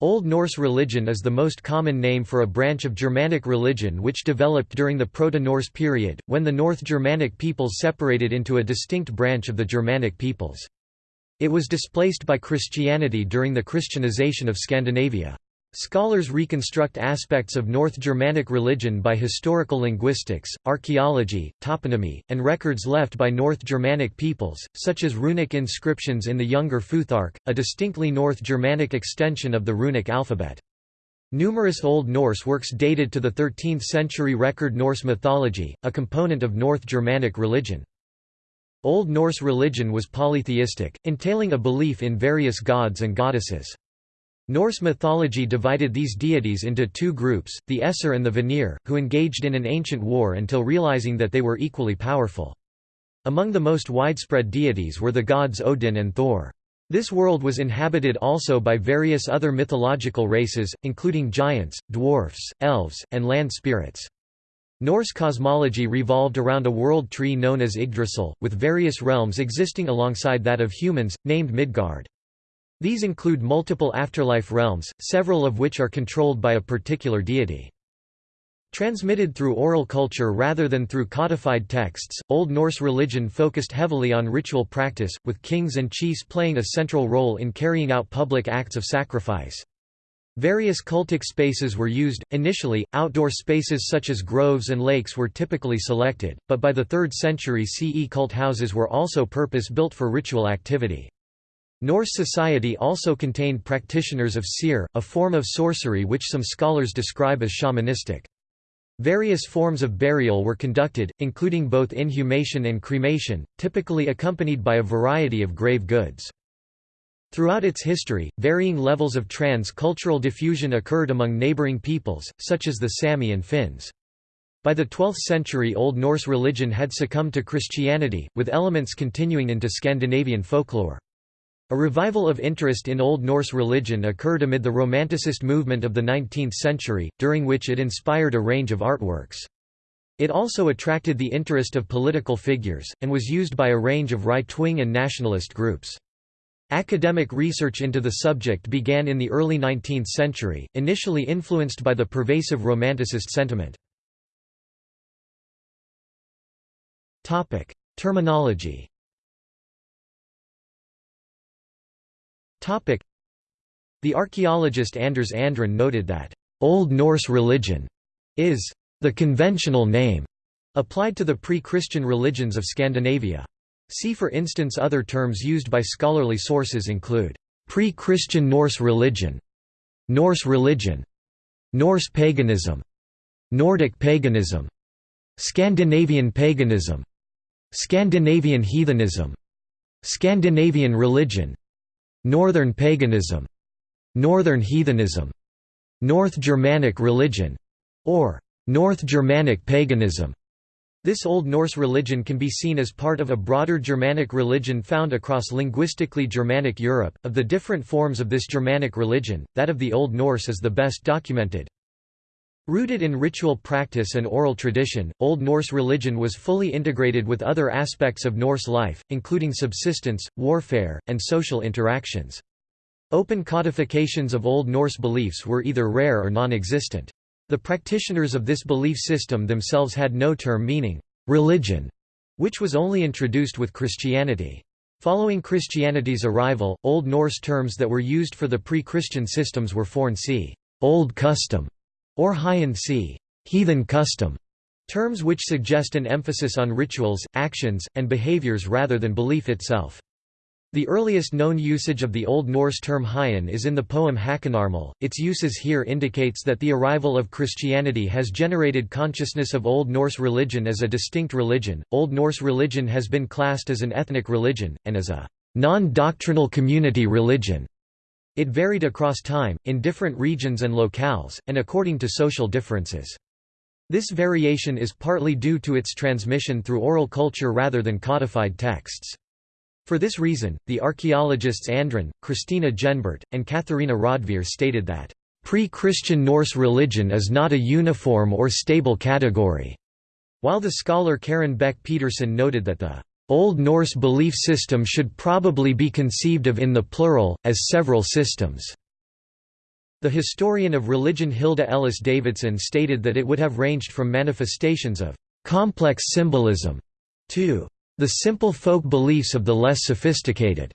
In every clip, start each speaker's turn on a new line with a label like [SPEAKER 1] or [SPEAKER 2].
[SPEAKER 1] Old Norse religion is the most common name for a branch of Germanic religion which developed during the Proto-Norse period, when the North Germanic peoples separated into a distinct branch of the Germanic peoples. It was displaced by Christianity during the Christianization of Scandinavia. Scholars reconstruct aspects of North Germanic religion by historical linguistics, archaeology, toponymy, and records left by North Germanic peoples, such as runic inscriptions in the Younger Futhark, a distinctly North Germanic extension of the runic alphabet. Numerous Old Norse works dated to the 13th century record Norse mythology, a component of North Germanic religion. Old Norse religion was polytheistic, entailing a belief in various gods and goddesses. Norse mythology divided these deities into two groups, the Aesir and the Vanir, who engaged in an ancient war until realizing that they were equally powerful. Among the most widespread deities were the gods Odin and Thor. This world was inhabited also by various other mythological races, including giants, dwarfs, elves, and land spirits. Norse cosmology revolved around a world tree known as Yggdrasil, with various realms existing alongside that of humans, named Midgard. These include multiple afterlife realms, several of which are controlled by a particular deity. Transmitted through oral culture rather than through codified texts, Old Norse religion focused heavily on ritual practice, with kings and chiefs playing a central role in carrying out public acts of sacrifice. Various cultic spaces were used. Initially, outdoor spaces such as groves and lakes were typically selected, but by the 3rd century CE cult houses were also purpose built for ritual activity. Norse society also contained practitioners of seiðr, a form of sorcery which some scholars describe as shamanistic. Various forms of burial were conducted, including both inhumation and cremation, typically accompanied by a variety of grave goods. Throughout its history, varying levels of trans-cultural diffusion occurred among neighboring peoples, such as the Sami and Finns. By the 12th century Old Norse religion had succumbed to Christianity, with elements continuing into Scandinavian folklore. A revival of interest in Old Norse religion occurred amid the Romanticist movement of the 19th century, during which it inspired a range of artworks. It also attracted the interest of political figures, and was used by a range of right-wing and nationalist groups. Academic research into the subject began in the early 19th century, initially influenced by the pervasive Romanticist sentiment. Terminology The archaeologist Anders Andrén noted that, "...Old Norse religion," is the conventional name applied to the pre-Christian religions of Scandinavia. See for instance other terms used by scholarly sources include, pre-Christian Norse religion, Norse religion, Norse paganism, Nordic paganism, Scandinavian paganism, Scandinavian heathenism, Scandinavian religion, Northern paganism, Northern heathenism, North Germanic religion, or North Germanic paganism. This Old Norse religion can be seen as part of a broader Germanic religion found across linguistically Germanic Europe. Of the different forms of this Germanic religion, that of the Old Norse is the best documented. Rooted in ritual practice and oral tradition, Old Norse religion was fully integrated with other aspects of Norse life, including subsistence, warfare, and social interactions. Open codifications of Old Norse beliefs were either rare or non-existent. The practitioners of this belief system themselves had no term meaning, religion, which was only introduced with Christianity. Following Christianity's arrival, Old Norse terms that were used for the pre-Christian systems were forn c. old custom, or heiðinn c. heathen custom, terms which suggest an emphasis on rituals, actions, and behaviors rather than belief itself. The earliest known usage of the Old Norse term heiðinn is in the poem Hakonarmal. Its uses here indicates that the arrival of Christianity has generated consciousness of Old Norse religion as a distinct religion. Old Norse religion has been classed as an ethnic religion, and as a non-doctrinal community religion. It varied across time, in different regions and locales, and according to social differences. This variation is partly due to its transmission through oral culture rather than codified texts. For this reason, the archaeologists Andrén, Christina Jennbert, and Katharina Raudvere stated that, "...pre-Christian Norse religion is not a uniform or stable category", while the scholar Karen Bek-Pedersen noted that the Old Norse belief system should probably be conceived of in the plural, as several systems. The historian of religion Hilda Ellis Davidson stated that it would have ranged from manifestations of complex symbolism to the simple folk beliefs of the less sophisticated.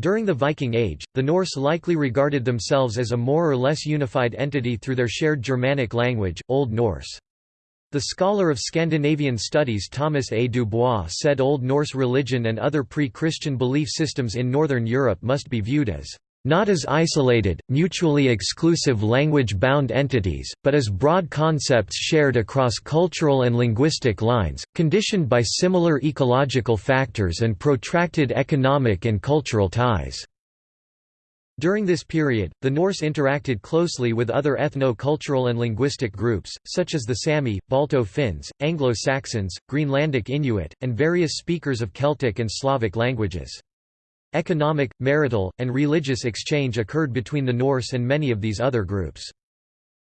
[SPEAKER 1] During the Viking Age, the Norse likely regarded themselves as a more or less unified entity through their shared Germanic language, Old Norse. The scholar of Scandinavian studies Thomas A. Dubois said Old Norse religion and other pre-Christian belief systems in Northern Europe must be viewed as not as isolated, mutually exclusive language-bound entities, but as broad concepts shared across cultural and linguistic lines, conditioned by similar ecological factors and protracted economic and cultural ties. During this period, the Norse interacted closely with other ethno-cultural and linguistic groups, such as the Sami, Balto Finns, Anglo-Saxons, Greenlandic Inuit, and various speakers of Celtic and Slavic languages. Economic, marital, and religious exchange occurred between the Norse and many of these other groups.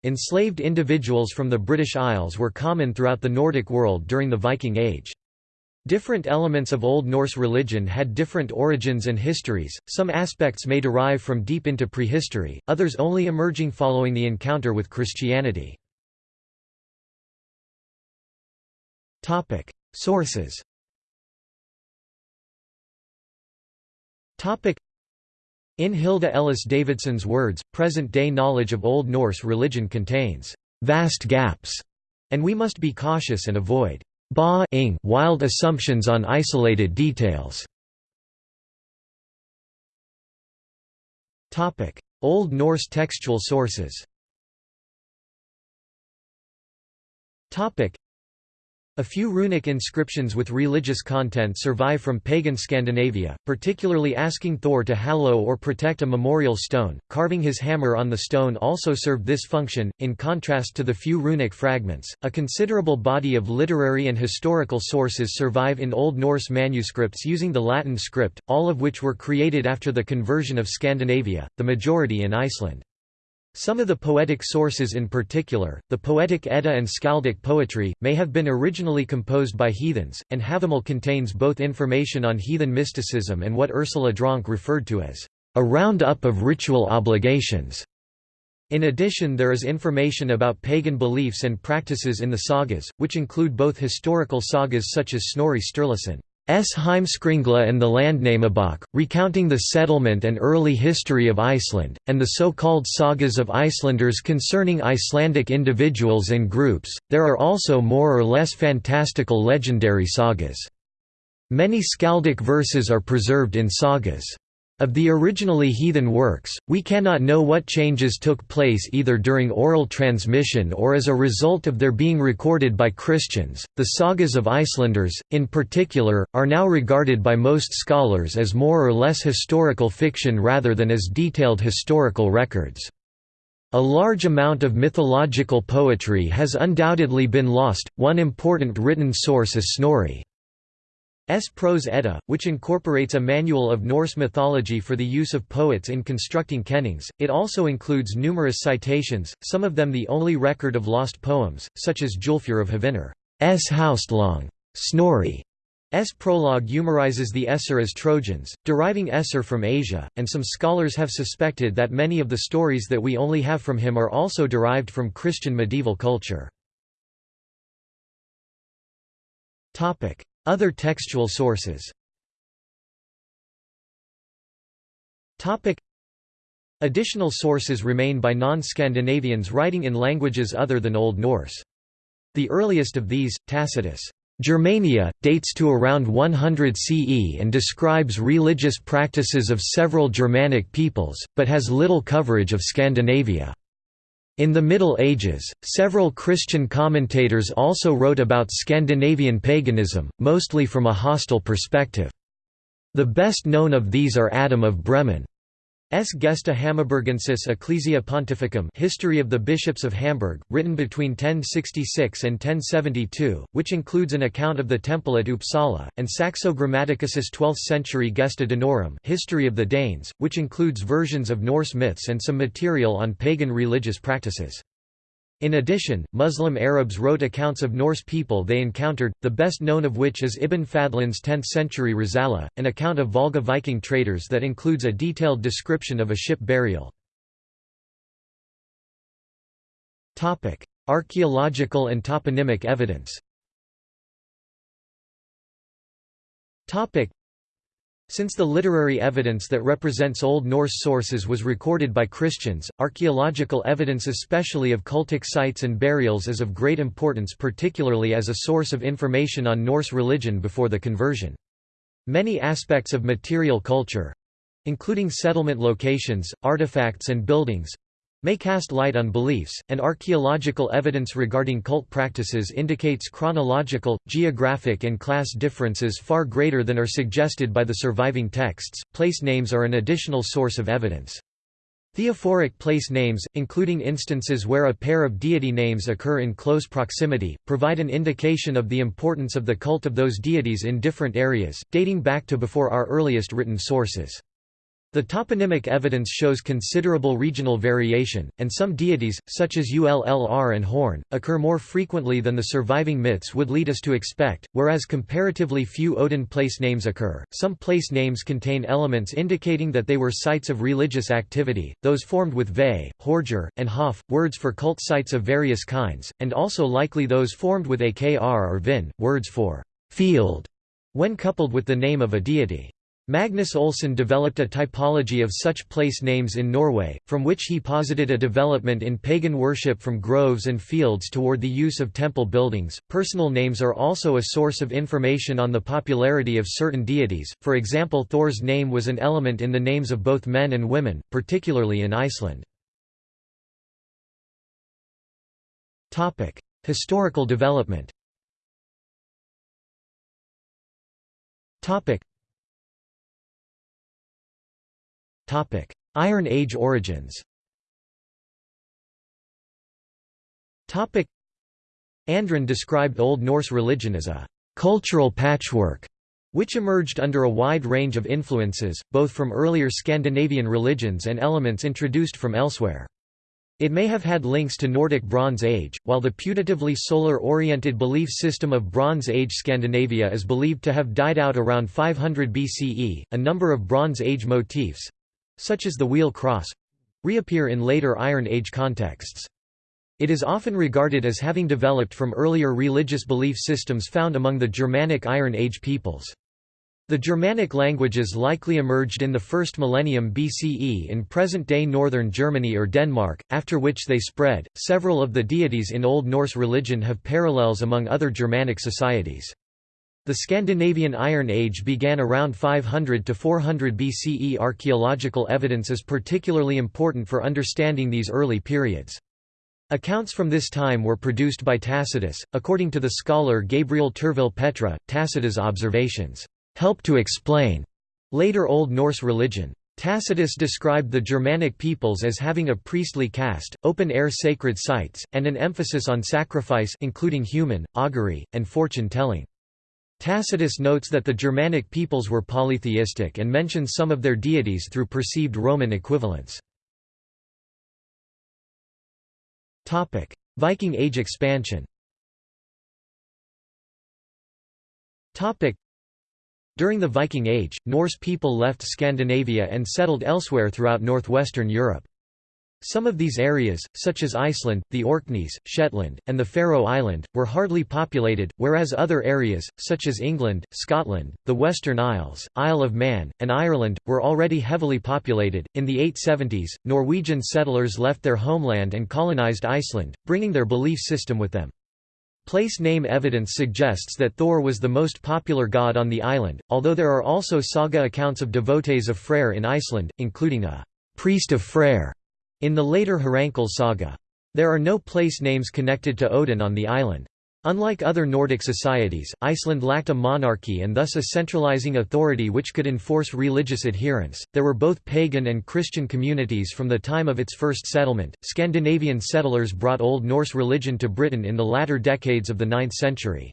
[SPEAKER 1] Enslaved individuals from the British Isles were common throughout the Nordic world during the Viking Age. Different elements of Old Norse religion had different origins and histories, some aspects may derive from deep into prehistory, others only emerging following the encounter with Christianity. Sources In Hilda Ellis Davidson's words, present-day knowledge of Old Norse religion contains «vast gaps», and we must be cautious and avoid ba-ing wild assumptions on isolated details. Topic: Old Norse textual sources a few runic inscriptions with religious content survive from pagan Scandinavia, particularly asking Thor to hallow or protect a memorial stone. Carving his hammer on the stone also served this function, in contrast to the few runic fragments. A considerable body of literary and historical sources survive in Old Norse manuscripts using the Latin script, all of which were created after the conversion of Scandinavia, the majority in Iceland. Some of the poetic sources in particular, the Poetic Edda and Skaldic poetry, may have been originally composed by heathens, and Havamal contains both information on heathen mysticism and what Ursula Dronke referred to as a round-up of ritual obligations. In addition there is information about pagan beliefs and practices in the sagas, which include both historical sagas such as Snorri Sturluson. S. Heimskringla and the Landnamabok, recounting the settlement and early history of Iceland, and the so-called sagas of Icelanders concerning Icelandic individuals and groups. There are also more or less fantastical legendary sagas. Many skaldic verses are preserved in sagas. Of the originally heathen works, we cannot know what changes took place either during oral transmission or as a result of their being recorded by Christians. The sagas of Icelanders, in particular, are now regarded by most scholars as more or less historical fiction rather than as detailed historical records. A large amount of mythological poetry has undoubtedly been lost. One important written source is Snorri. S. Prose Edda, which incorporates a manual of Norse mythology for the use of poets in constructing kennings. It also includes numerous citations, some of them the only record of lost poems, such as Julfur of Hvinir. S. Haustlong. Snorri. S. prologue euhemerizes the Aesir as Trojans, deriving Aesir from Asia, and some scholars have suspected that many of the stories that we only have from him are also derived from Christian medieval culture. Other textual sources Additional sources remain by non-Scandinavians writing in languages other than Old Norse. The earliest of these, Tacitus' Germania, dates to around 100 CE and describes religious practices of several Germanic peoples, but has little coverage of Scandinavia. In the Middle Ages, several Christian commentators also wrote about Scandinavian paganism, mostly from a hostile perspective. The best known of these are Adam of Bremen. S. Gesta Hammaburgensis Ecclesia Pontificum History of the Bishops of Hamburg, written between 1066 and 1072, which includes an account of the temple at Uppsala, and Saxo Grammaticus's 12th-century Gesta Danorum History of the Danes, which includes versions of Norse myths and some material on pagan religious practices. In addition, Muslim Arabs wrote accounts of Norse people they encountered, the best known of which is Ibn Fadlan's 10th-century Risala, an account of Volga Viking traders that includes a detailed description of a ship burial. Archaeological and toponymic evidence since the literary evidence that represents Old Norse sources was recorded by Christians, archaeological evidence especially of cultic sites and burials is of great importance particularly as a source of information on Norse religion before the conversion. Many aspects of material culture—including settlement locations, artifacts and buildings, may cast light on beliefs, and archaeological evidence regarding cult practices indicates chronological, geographic, and class differences far greater than are suggested by the surviving texts. Place names are an additional source of evidence. Theophoric place names, including instances where a pair of deity names occur in close proximity, provide an indication of the importance of the cult of those deities in different areas, dating back to before our earliest written sources. The toponymic evidence shows considerable regional variation, and some deities, such as Ullr and Horn, occur more frequently than the surviving myths would lead us to expect, whereas comparatively few Odin place names occur. Some place names contain elements indicating that they were sites of religious activity, those formed with ve, horger, and hof, words for cult sites of various kinds, and also likely those formed with akr or vin, words for field, when coupled with the name of a deity. Magnus Olsen developed a typology of such place names in Norway, from which he posited a development in pagan worship from groves and fields toward the use of temple buildings. Personal names are also a source of information on the popularity of certain deities, for example, Thor's name was an element in the names of both men and women, particularly in Iceland. Historical development Iron Age origins Andren described Old Norse religion as a «cultural patchwork» which emerged under a wide range of influences, both from earlier Scandinavian religions and elements introduced from elsewhere. It may have had links to Nordic Bronze Age, while the putatively solar-oriented belief system of Bronze Age Scandinavia is believed to have died out around 500 BCE. A number of Bronze Age motifs, such as the wheel cross reappear in later Iron Age contexts. It is often regarded as having developed from earlier religious belief systems found among the Germanic Iron Age peoples. The Germanic languages likely emerged in the first millennium BCE in present-day northern Germany or Denmark, after which they spread. Several of the deities in Old Norse religion have parallels among other Germanic societies. The Scandinavian Iron Age began around 500 to 400 BCE. Archaeological evidence is particularly important for understanding these early periods. Accounts from this time were produced by Tacitus. According to the scholar Gabriel Turville Petre, Tacitus' observations help to explain later Old Norse religion. Tacitus described the Germanic peoples as having a priestly caste, open-air sacred sites, and an emphasis on sacrifice including human, augury, and fortune-telling. Tacitus notes that the Germanic peoples were polytheistic and mentions some of their deities through perceived Roman equivalents. Viking Age expansion During the Viking Age, Norse people left Scandinavia and settled elsewhere throughout northwestern Europe. Some of these areas, such as Iceland, the Orkneys, Shetland, and the Faroe Island, were hardly populated, whereas other areas, such as England, Scotland, the Western Isles, Isle of Man, and Ireland, were already heavily populated. In the 870s, Norwegian settlers left their homeland and colonized Iceland, bringing their belief system with them. Place name evidence suggests that Thor was the most popular god on the island, although there are also saga accounts of devotees of Freyr in Iceland, including a priest of Freyr in the later Hrafnkel saga. There are no place names connected to Odin on the island. Unlike other Nordic societies, Iceland lacked a monarchy and thus a centralizing authority which could enforce religious adherence. There were both pagan and Christian communities from the time of its first settlement. Scandinavian settlers brought Old Norse religion to Britain in the latter decades of the 9th century.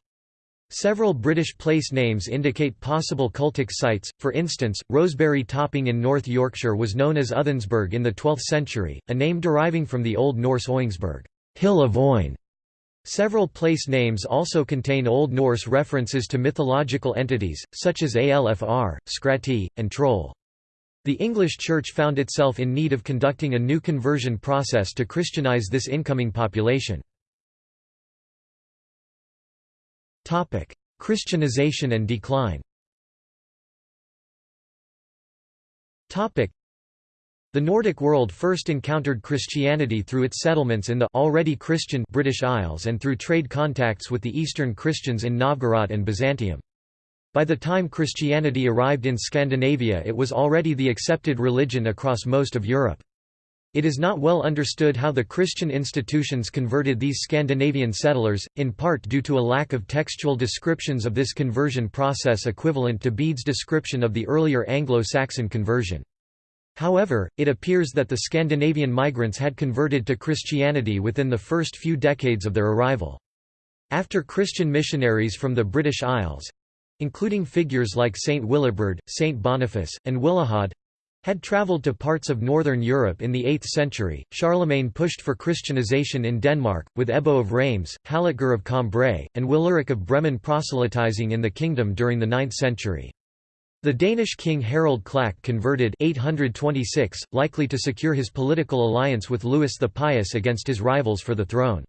[SPEAKER 1] Several British place names indicate possible cultic sites, for instance, Roseberry Topping in North Yorkshire was known as Othenesberg in the 12th century, a name deriving from the Old Norse Oingsburg Hill of Oin". Several place names also contain Old Norse references to mythological entities, such as Alfr, Skrati, and Troll. The English Church found itself in need of conducting a new conversion process to Christianize this incoming population. Christianization and decline the Nordic world first encountered Christianity through its settlements in the already Christian British Isles and through trade contacts with the Eastern Christians in Novgorod and Byzantium. By the time Christianity arrived in Scandinavia it was already the accepted religion across most of Europe. It is not well understood how the Christian institutions converted these Scandinavian settlers, in part due to a lack of textual descriptions of this conversion process equivalent to Bede's description of the earlier Anglo-Saxon conversion. However, it appears that the Scandinavian migrants had converted to Christianity within the first few decades of their arrival. After Christian missionaries from the British Isles—including figures like Saint Willibrord, Saint Boniface, and Willehad, had travelled to parts of northern Europe in the 8th century, Charlemagne pushed for Christianization in Denmark, with Ebbo of Reims, Halitgar of Cambrai, and Willerich of Bremen proselytizing in the kingdom during the 9th century. The Danish king Harald Klak converted 826, likely to secure his political alliance with Louis the Pious against his rivals for the throne.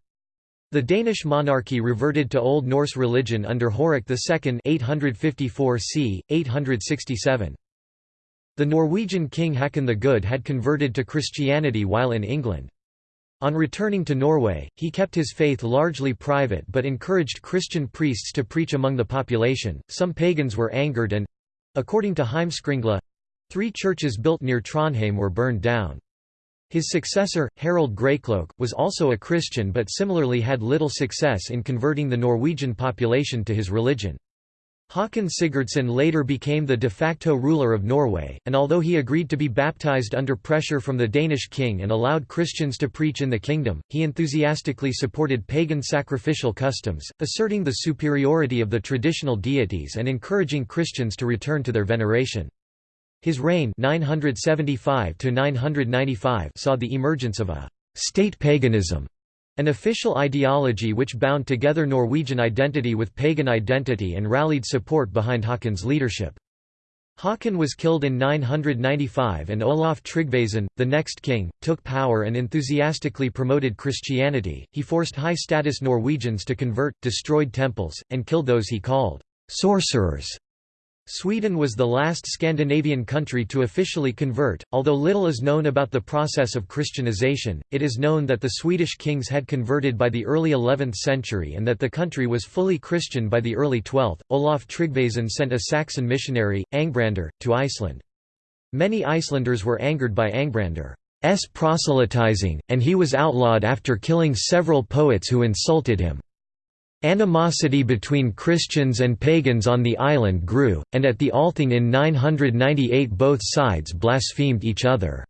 [SPEAKER 1] The Danish monarchy reverted to Old Norse religion under Horik II 854 c. 867. The Norwegian king Haakon the Good had converted to Christianity while in England. On returning to Norway, he kept his faith largely private but encouraged Christian priests to preach among the population. Some pagans were angered and According to Heimskringla three churches built near Trondheim were burned down. His successor, Harald Greycloak, was also a Christian but similarly had little success in converting the Norwegian population to his religion. Håkon Sigurdsson later became the de facto ruler of Norway, and although he agreed to be baptized under pressure from the Danish king and allowed Christians to preach in the kingdom, he enthusiastically supported pagan sacrificial customs, asserting the superiority of the traditional deities and encouraging Christians to return to their veneration. His reign 975 saw the emergence of a «state paganism» An official ideology which bound together Norwegian identity with pagan identity and rallied support behind Haakon's leadership. Haakon was killed in 995 and Olaf Tryggvason, the next king, took power and enthusiastically promoted Christianity. He forced high status Norwegians to convert, destroyed temples, and killed those he called sorcerers. Sweden was the last Scandinavian country to officially convert. Although little is known about the process of Christianization, it is known that the Swedish kings had converted by the early 11th century and that the country was fully Christian by the early 12th. Olaf Tryggvason sent a Saxon missionary, Angbrandur, to Iceland. Many Icelanders were angered by Angbrandar's proselytizing, and he was outlawed after killing several poets who insulted him. Animosity between Christians and pagans on the island grew, and at the Althing in 998 both sides blasphemed each other's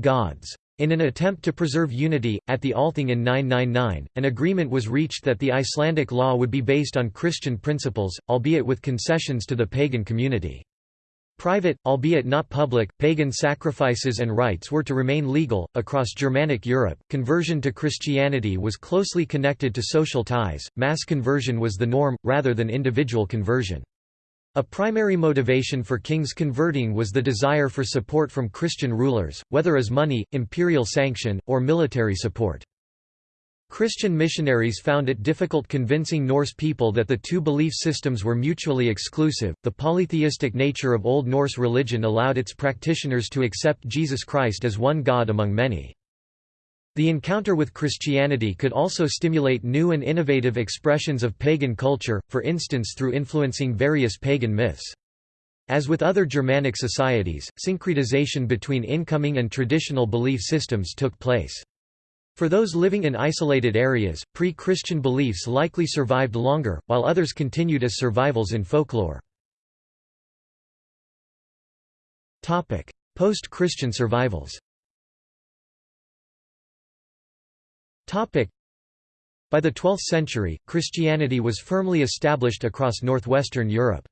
[SPEAKER 1] gods. In an attempt to preserve unity, at the Althing in 999, an agreement was reached that the Icelandic law would be based on Christian principles, albeit with concessions to the pagan community. Private, albeit not public, pagan sacrifices and rites were to remain legal. Across Germanic Europe, conversion to Christianity was closely connected to social ties, mass conversion was the norm, rather than individual conversion. A primary motivation for kings converting was the desire for support from Christian rulers, whether as money, imperial sanction, or military support. Christian missionaries found it difficult convincing Norse people that the two belief systems were mutually exclusive. The polytheistic nature of Old Norse religion allowed its practitioners to accept Jesus Christ as one God among many. The encounter with Christianity could also stimulate new and innovative expressions of pagan culture, for instance through influencing various pagan myths. As with other Germanic societies, syncretization between incoming and traditional belief systems took place. For those living in isolated areas, pre-Christian beliefs likely survived longer, while others continued as survivals in folklore. Post-Christian survivals By the 12th century, Christianity was firmly established across northwestern Europe.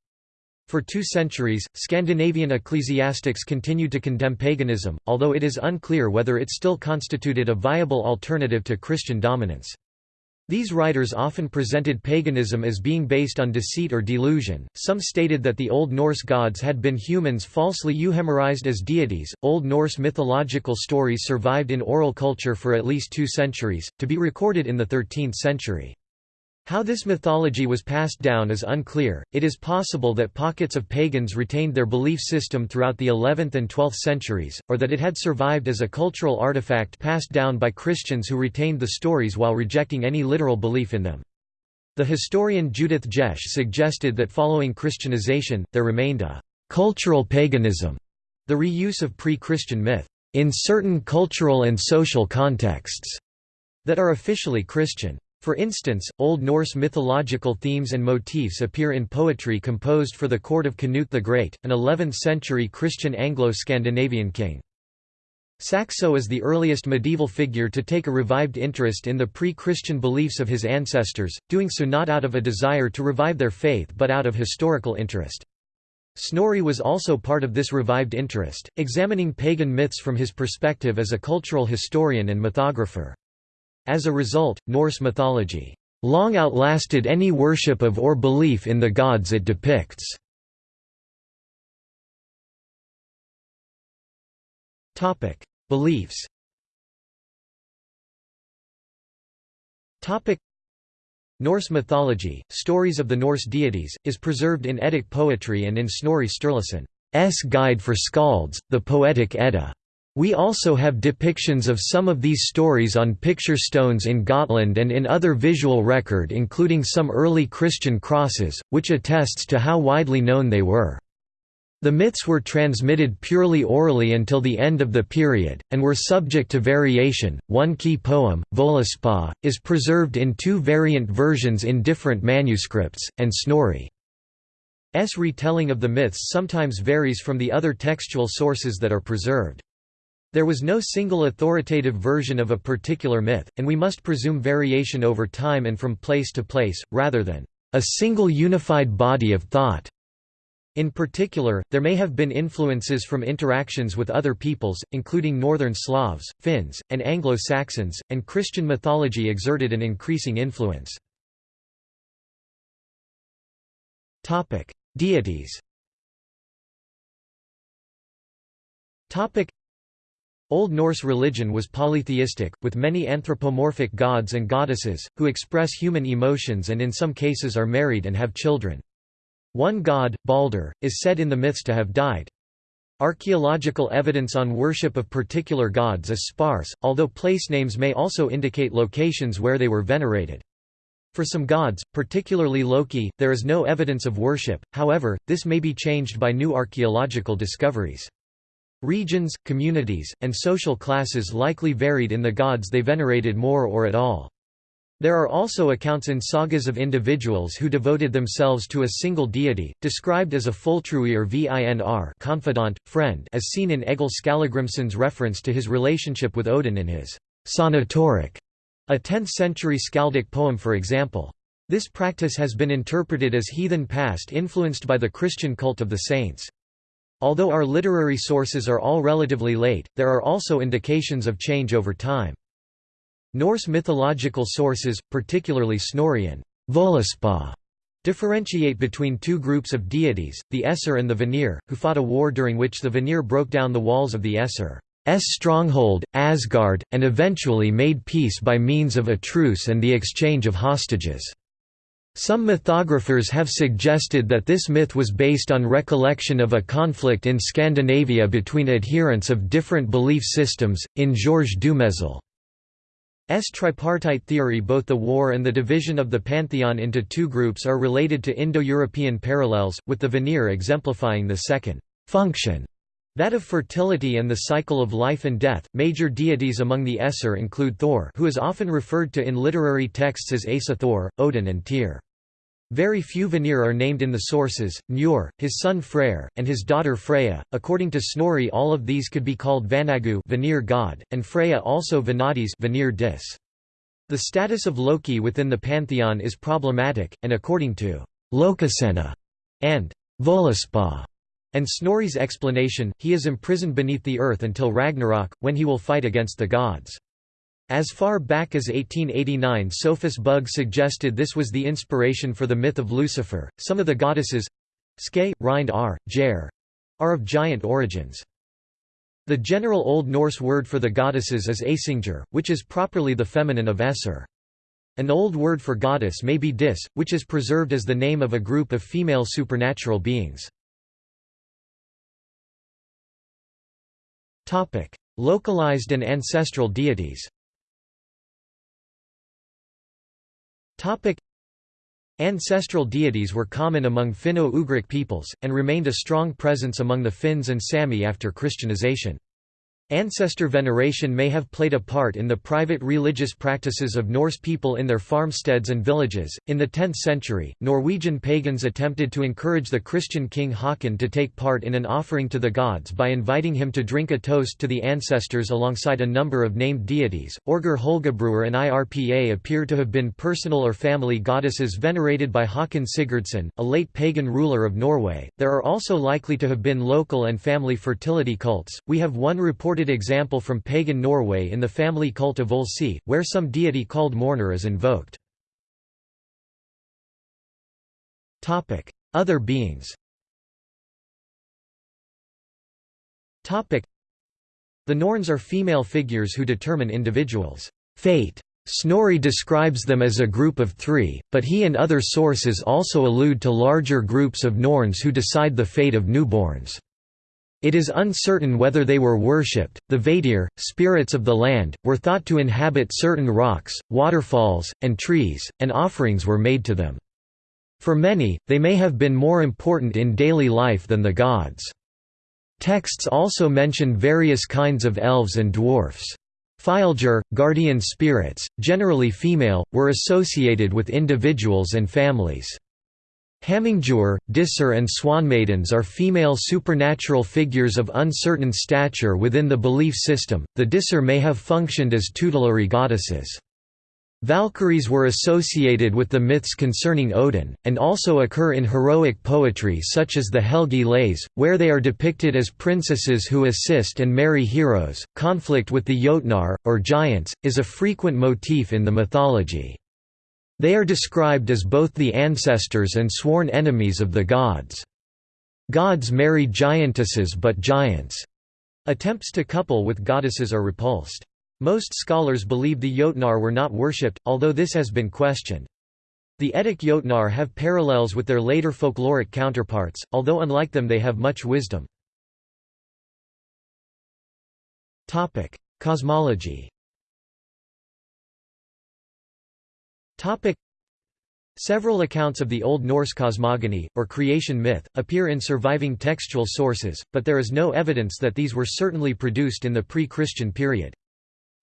[SPEAKER 1] For two centuries, Scandinavian ecclesiastics continued to condemn paganism, although it is unclear whether it still constituted a viable alternative to Christian dominance. These writers often presented paganism as being based on deceit or delusion. Some stated that the Old Norse gods had been humans falsely euhemerized as deities. Old Norse mythological stories survived in oral culture for at least two centuries, to be recorded in the 13th century. How this mythology was passed down is unclear. It is possible that pockets of pagans retained their belief system throughout the 11th and 12th centuries, or that it had survived as a cultural artifact passed down by Christians who retained the stories while rejecting any literal belief in them. The historian Judith Jesch suggested that following Christianization, there remained a cultural paganism, the reuse of pre-Christian myth, in certain cultural and social contexts, that are officially Christian. For instance, Old Norse mythological themes and motifs appear in poetry composed for the court of Canute the Great, an 11th-century Christian Anglo-Scandinavian king. Saxo is the earliest medieval figure to take a revived interest in the pre-Christian beliefs of his ancestors, doing so not out of a desire to revive their faith but out of historical interest. Snorri was also part of this revived interest, examining pagan myths from his perspective as a cultural historian and mythographer. As a result, Norse mythology long outlasted any worship of or belief in the gods it depicts. Topic: Beliefs. Topic: Norse mythology, stories of the Norse deities, is preserved in Eddic poetry and in Snorri Sturluson's Guide for Skalds, the Poetic Edda. We also have depictions of some of these stories on picture stones in Gotland and in other visual record including some early Christian crosses, which attests to how widely known they were. The myths were transmitted purely orally until the end of the period, and were subject to variation. One key poem, Völuspá, is preserved in two variant versions in different manuscripts, and Snorri's retelling of the myths sometimes varies from the other textual sources that are preserved. There was no single authoritative version of a particular myth, and we must presume variation over time and from place to place, rather than a single unified body of thought. In particular, there may have been influences from interactions with other peoples, including Northern Slavs, Finns, and Anglo-Saxons, and Christian mythology exerted an increasing influence. Deities Old Norse religion was polytheistic, with many anthropomorphic gods and goddesses, who express human emotions and in some cases are married and have children. One god, Balder, is said in the myths to have died. Archaeological evidence on worship of particular gods is sparse, although place names may also indicate locations where they were venerated. For some gods, particularly Loki, there is no evidence of worship, however, this may be changed by new archaeological discoveries. Regions, communities, and social classes likely varied in the gods they venerated more or at all. There are also accounts in sagas of individuals who devoted themselves to a single deity, described as a fulltrúir vinr confidant, friend as seen in Egil Skallagrimsson's reference to his relationship with Odin in his Sonatorrek, a 10th-century skaldic poem for example. This practice has been interpreted as heathen past influenced by the Christian cult of the saints. Although our literary sources are all relatively late, there are also indications of change over time. Norse mythological sources, particularly Snorrian Völuspá, differentiate between two groups of deities, the Aesir and the Vanir, who fought a war during which the Vanir broke down the walls of the Aesir's stronghold, Asgard, and eventually made peace by means of a truce and the exchange of hostages. Some mythographers have suggested that this myth was based on recollection of a conflict in Scandinavia between adherents of different belief systems. In Georges Dumézil's tripartite theory, both the war and the division of the pantheon into two groups are related to Indo European parallels, with the Vanir exemplifying the second function that of fertility and the cycle of life and death. Major deities among the Aesir include Thor, who is often referred to in literary texts as Asa Thor, Odin, and Tyr. Very few Vanir are named in the sources. Njord, his son Freyr, and his daughter Freya. According to Snorri, all of these could be called Vanagu, Vanir god, and Freya also Vanadis, Vanir dis. The status of Loki within the pantheon is problematic, and according to Lokasenna and Völuspá and Snorri's explanation, he is imprisoned beneath the earth until Ragnarok, when he will fight against the gods. As far back as 1889 Sophus Bugge suggested this was the inspiration for the myth of Lucifer. Some of the goddesses Ske, Rind R, Jer are of giant origins. The general Old Norse word for the goddesses is Asingr, which is properly the feminine of Aesir. An old word for goddess may be Dis, which is preserved as the name of a group of female supernatural beings. Localized and ancestral deities. Ancestral deities were common among Finno-Ugric peoples, and remained a strong presence among the Finns and Sami after Christianization. Ancestor veneration may have played a part in the private religious practices of Norse people in their farmsteads and villages. In the 10th century, Norwegian pagans attempted to encourage the Christian king Haakon to take part in an offering to the gods by inviting him to drink a toast to the ancestors alongside a number of named deities. Orger Hölgabrúðr and Irpa appear to have been personal or family goddesses venerated by Haakon Sigurdsson, a late pagan ruler of Norway. There are also likely to have been local and family fertility cults. We have one reported example from pagan Norway in the family cult of Völsi, where some deity called Mörnir is invoked. Other beings The Norns are female figures who determine individuals' fate. Snorri describes them as a group of three, but he and other sources also allude to larger groups of Norns who decide the fate of newborns. It is uncertain whether they were worshipped. The vættir, spirits of the land, were thought to inhabit certain rocks, waterfalls, and trees, and offerings were made to them. For many, they may have been more important in daily life than the gods. Texts also mention various kinds of elves and dwarfs. Fylgjur, guardian spirits, generally female, were associated with individuals and families. Hamingjur, Dísir and Swanmaidens are female supernatural figures of uncertain stature within the belief system. The Dísir may have functioned as tutelary goddesses. Valkyries were associated with the myths concerning Odin, and also occur in heroic poetry such as the Helgi Lays, where they are depicted as princesses who assist and marry heroes. Conflict with the Jotnar, or giants, is a frequent motif in the mythology. They are described as both the ancestors and sworn enemies of the gods. Gods marry giantesses but giants' attempts to couple with goddesses are repulsed. Most scholars believe the Jotnar were not worshipped, although this has been questioned. The Eddic Jotnar have parallels with their later folkloric counterparts, although unlike them they have much wisdom. Cosmology Several accounts of the Old Norse cosmogony, or creation myth, appear in surviving textual sources, but there is no evidence that these were certainly produced in the pre-Christian period.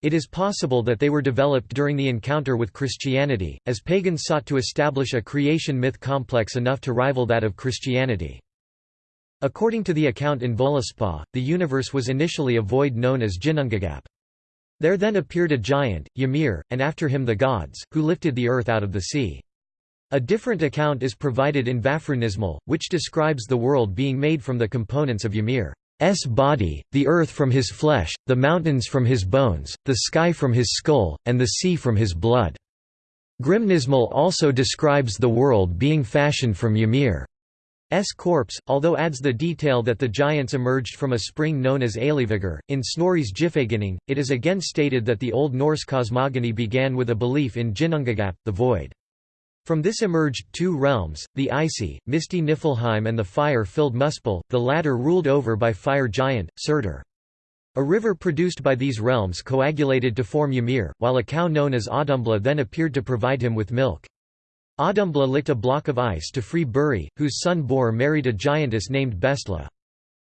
[SPEAKER 1] It is possible that they were developed during the encounter with Christianity, as pagans sought to establish a creation myth complex enough to rival that of Christianity. According to the account in Völuspá, the universe was initially a void known as Ginnungagap. There then appeared a giant, Ymir, and after him the gods, who lifted the earth out of the sea. A different account is provided in Vafþrúðnismál, which describes the world being made from the components of Ymir's body, the earth from his flesh, the mountains from his bones, the sky from his skull, and the sea from his blood. Grimnismal also describes the world being fashioned from Ymir. S corpse, although adds the detail that the giants emerged from a spring known as Eilífur. In Snorri's Gylfaginning, it is again stated that the Old Norse cosmogony began with a belief in Ginnungagap, the void. From this emerged two realms, the icy, misty Niflheim and the fire-filled Muspel, the latter ruled over by fire giant, Surtur. A river produced by these realms coagulated to form Ymir, while a cow known as Audumbla then appeared to provide him with milk. Audumbla licked a block of ice to free Buri, whose son Bor married a giantess named Bestla.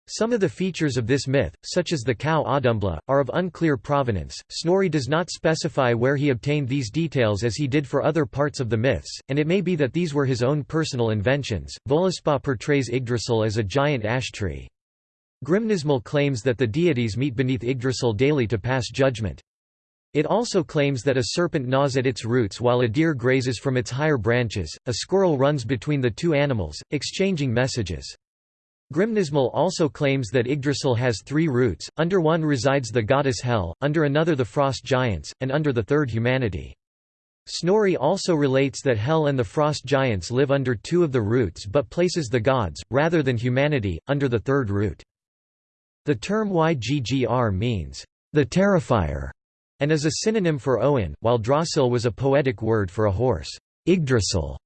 [SPEAKER 1] Some of the features of this myth, such as the cow Audumbla, are of unclear provenance. Snorri does not specify where he obtained these details as he did for other parts of the myths, and it may be that these were his own personal inventions. Völuspá portrays Yggdrasil as a giant ash tree. Grimnismal claims that the deities meet beneath Yggdrasil daily to pass judgment. It also claims that a serpent gnaws at its roots while a deer grazes from its higher branches, a squirrel runs between the two animals, exchanging messages. Grimnismal also claims that Yggdrasil has three roots, under one resides the goddess Hel, under another the frost giants, and under the third humanity. Snorri also relates that Hel and the frost giants live under two of the roots but places the gods, rather than humanity, under the third root. The term Yggr means, the terrifier, and is a synonym for Owen, while Drasil was a poetic word for a horse. Yggdrasil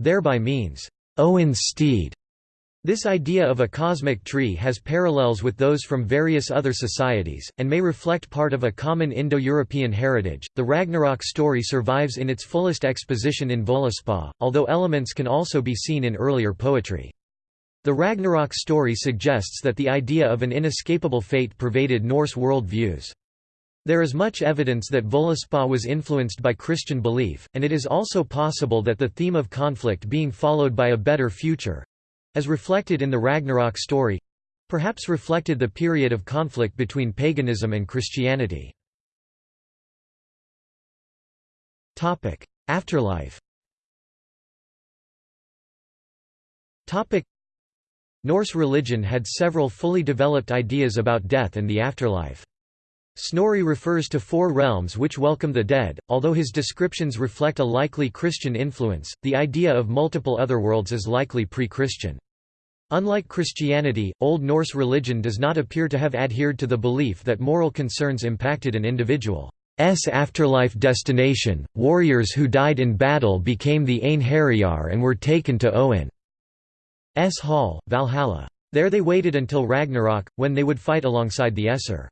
[SPEAKER 1] thereby means, Owen's steed. This idea of a cosmic tree has parallels with those from various other societies, and may reflect part of a common Indo-European heritage. The Ragnarok story survives in its fullest exposition in Völuspá, although elements can also be seen in earlier poetry. The Ragnarok story suggests that the idea of an inescapable fate pervaded Norse world views. There is much evidence that Völuspá was influenced by Christian belief, and it is also possible that the theme of conflict being followed by a better future, as reflected in the Ragnarok story perhaps reflected the period of conflict between paganism and Christianity. Afterlife Norse religion had several fully developed ideas about death and the afterlife. Snorri refers to four realms which welcome the dead, although his descriptions reflect a likely Christian influence, the idea of multiple otherworlds is likely pre-Christian. Unlike Christianity, Old Norse religion does not appear to have adhered to the belief that moral concerns impacted an individual's afterlife destination. Warriors who died in battle became the Einherjar and were taken to Owen's hall, Valhalla. There they waited until Ragnarok, when they would fight alongside the Aesir.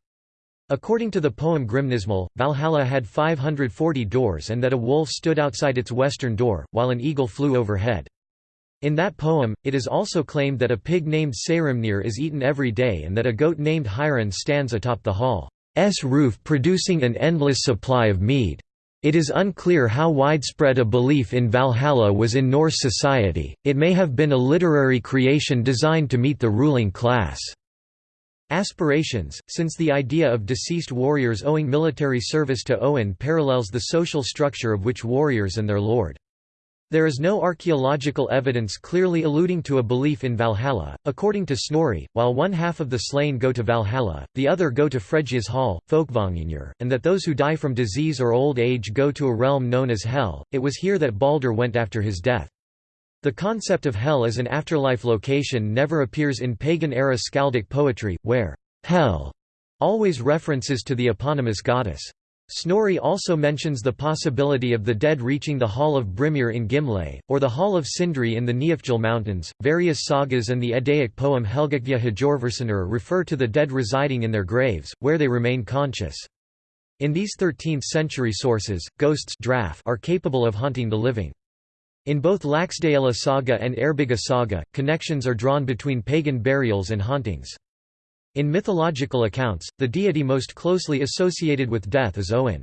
[SPEAKER 1] According to the poem Grimnismal, Valhalla had 540 doors and that a wolf stood outside its western door, while an eagle flew overhead. In that poem, it is also claimed that a pig named Saehrimnir is eaten every day and that a goat named Heiðrún stands atop the hall's roof producing an endless supply of mead. It is unclear how widespread a belief in Valhalla was in Norse society, it may have been a literary creation designed to meet the ruling class. Aspirations, since the idea of deceased warriors owing military service to Owen parallels the social structure of which warriors and their lord. There is no archaeological evidence clearly alluding to a belief in Valhalla. According to Snorri, while one half of the slain go to Valhalla, the other go to Freydis hall, Folkvanginur, and that those who die from disease or old age go to a realm known as Hel. It was here that Balder went after his death. The concept of hell as an afterlife location never appears in pagan-era skaldic poetry, where hell always references to the eponymous goddess. Snorri also mentions the possibility of the dead reaching the Hall of Brimir in Gimle, or the Hall of Sindri in the Niflhel Mountains. Various sagas and the Eddaic poem Helgakviða Hjörvarðssonar refer to the dead residing in their graves, where they remain conscious. In these 13th century sources, ghosts are capable of haunting the living. In both Laxdæla saga and Eyrbyggja saga, connections are drawn between pagan burials and hauntings. In mythological accounts, the deity most closely associated with death is Owen.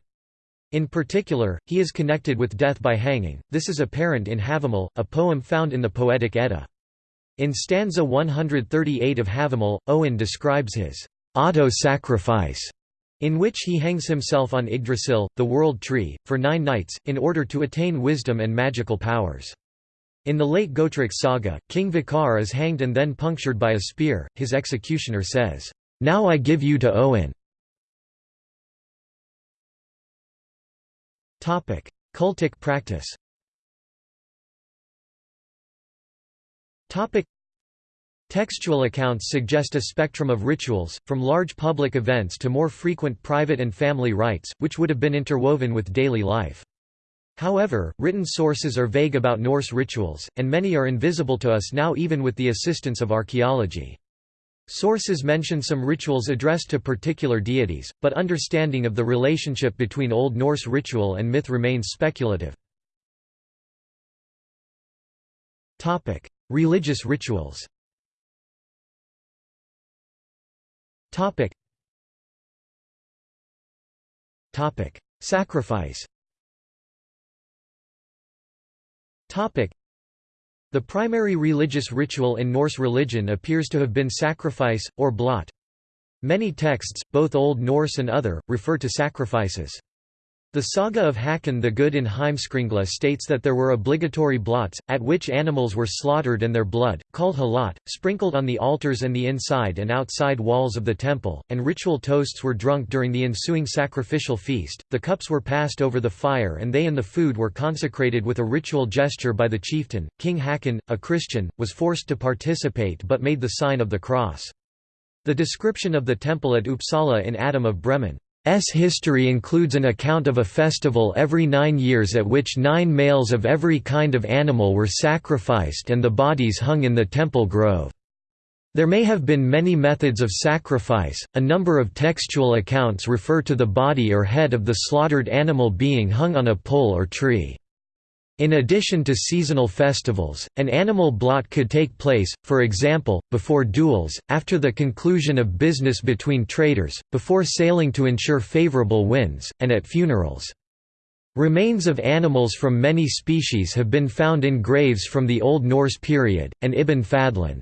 [SPEAKER 1] In particular, he is connected with death by hanging, this is apparent in Havamal, a poem found in the Poetic Edda. In stanza 138 of Havamal, Owen describes his auto-sacrifice in which he hangs himself on Yggdrasil, the world tree, for nine nights, in order to attain wisdom and magical powers. In the late Gautreks saga, King Vikar is hanged and then punctured by a spear, his executioner says, "'Now I give you to Owen' Cultic practice Textual accounts suggest a spectrum of rituals, from large public events to more frequent private and family rites, which would have been interwoven with daily life. However, written sources are vague about Norse rituals, and many are invisible to us now even with the assistance of archaeology. Sources mention some rituals addressed to particular deities, but understanding of the relationship between Old Norse ritual and myth remains speculative. Religious rituals Topic. Topic. Sacrifice Topic. The primary religious ritual in Norse religion appears to have been sacrifice, or blot. Many texts, both Old Norse and other, refer to sacrifices. The Saga of Hakon the Good in Heimskringla states that there were obligatory blots, at which animals were slaughtered and their blood, called hlaut, sprinkled on the altars and the inside and outside walls of the temple, and ritual toasts were drunk during the ensuing sacrificial feast. The cups were passed over the fire and they and the food were consecrated with a ritual gesture by the chieftain. King Hakon, a Christian, was forced to participate but made the sign of the cross. The description of the temple at Uppsala in Adam of Bremen history includes an account of a festival every nine years at which nine males of every kind of animal were sacrificed and the bodies hung in the temple grove. There may have been many methods of sacrifice, a number of textual accounts refer to the body or head of the slaughtered animal being hung on a pole or tree. In addition to seasonal festivals, an animal blot could take place, for example, before duels, after the conclusion of business between traders, before sailing to ensure favorable winds, and at funerals. Remains of animals from many species have been found in graves from the Old Norse period, and Ibn Fadlan's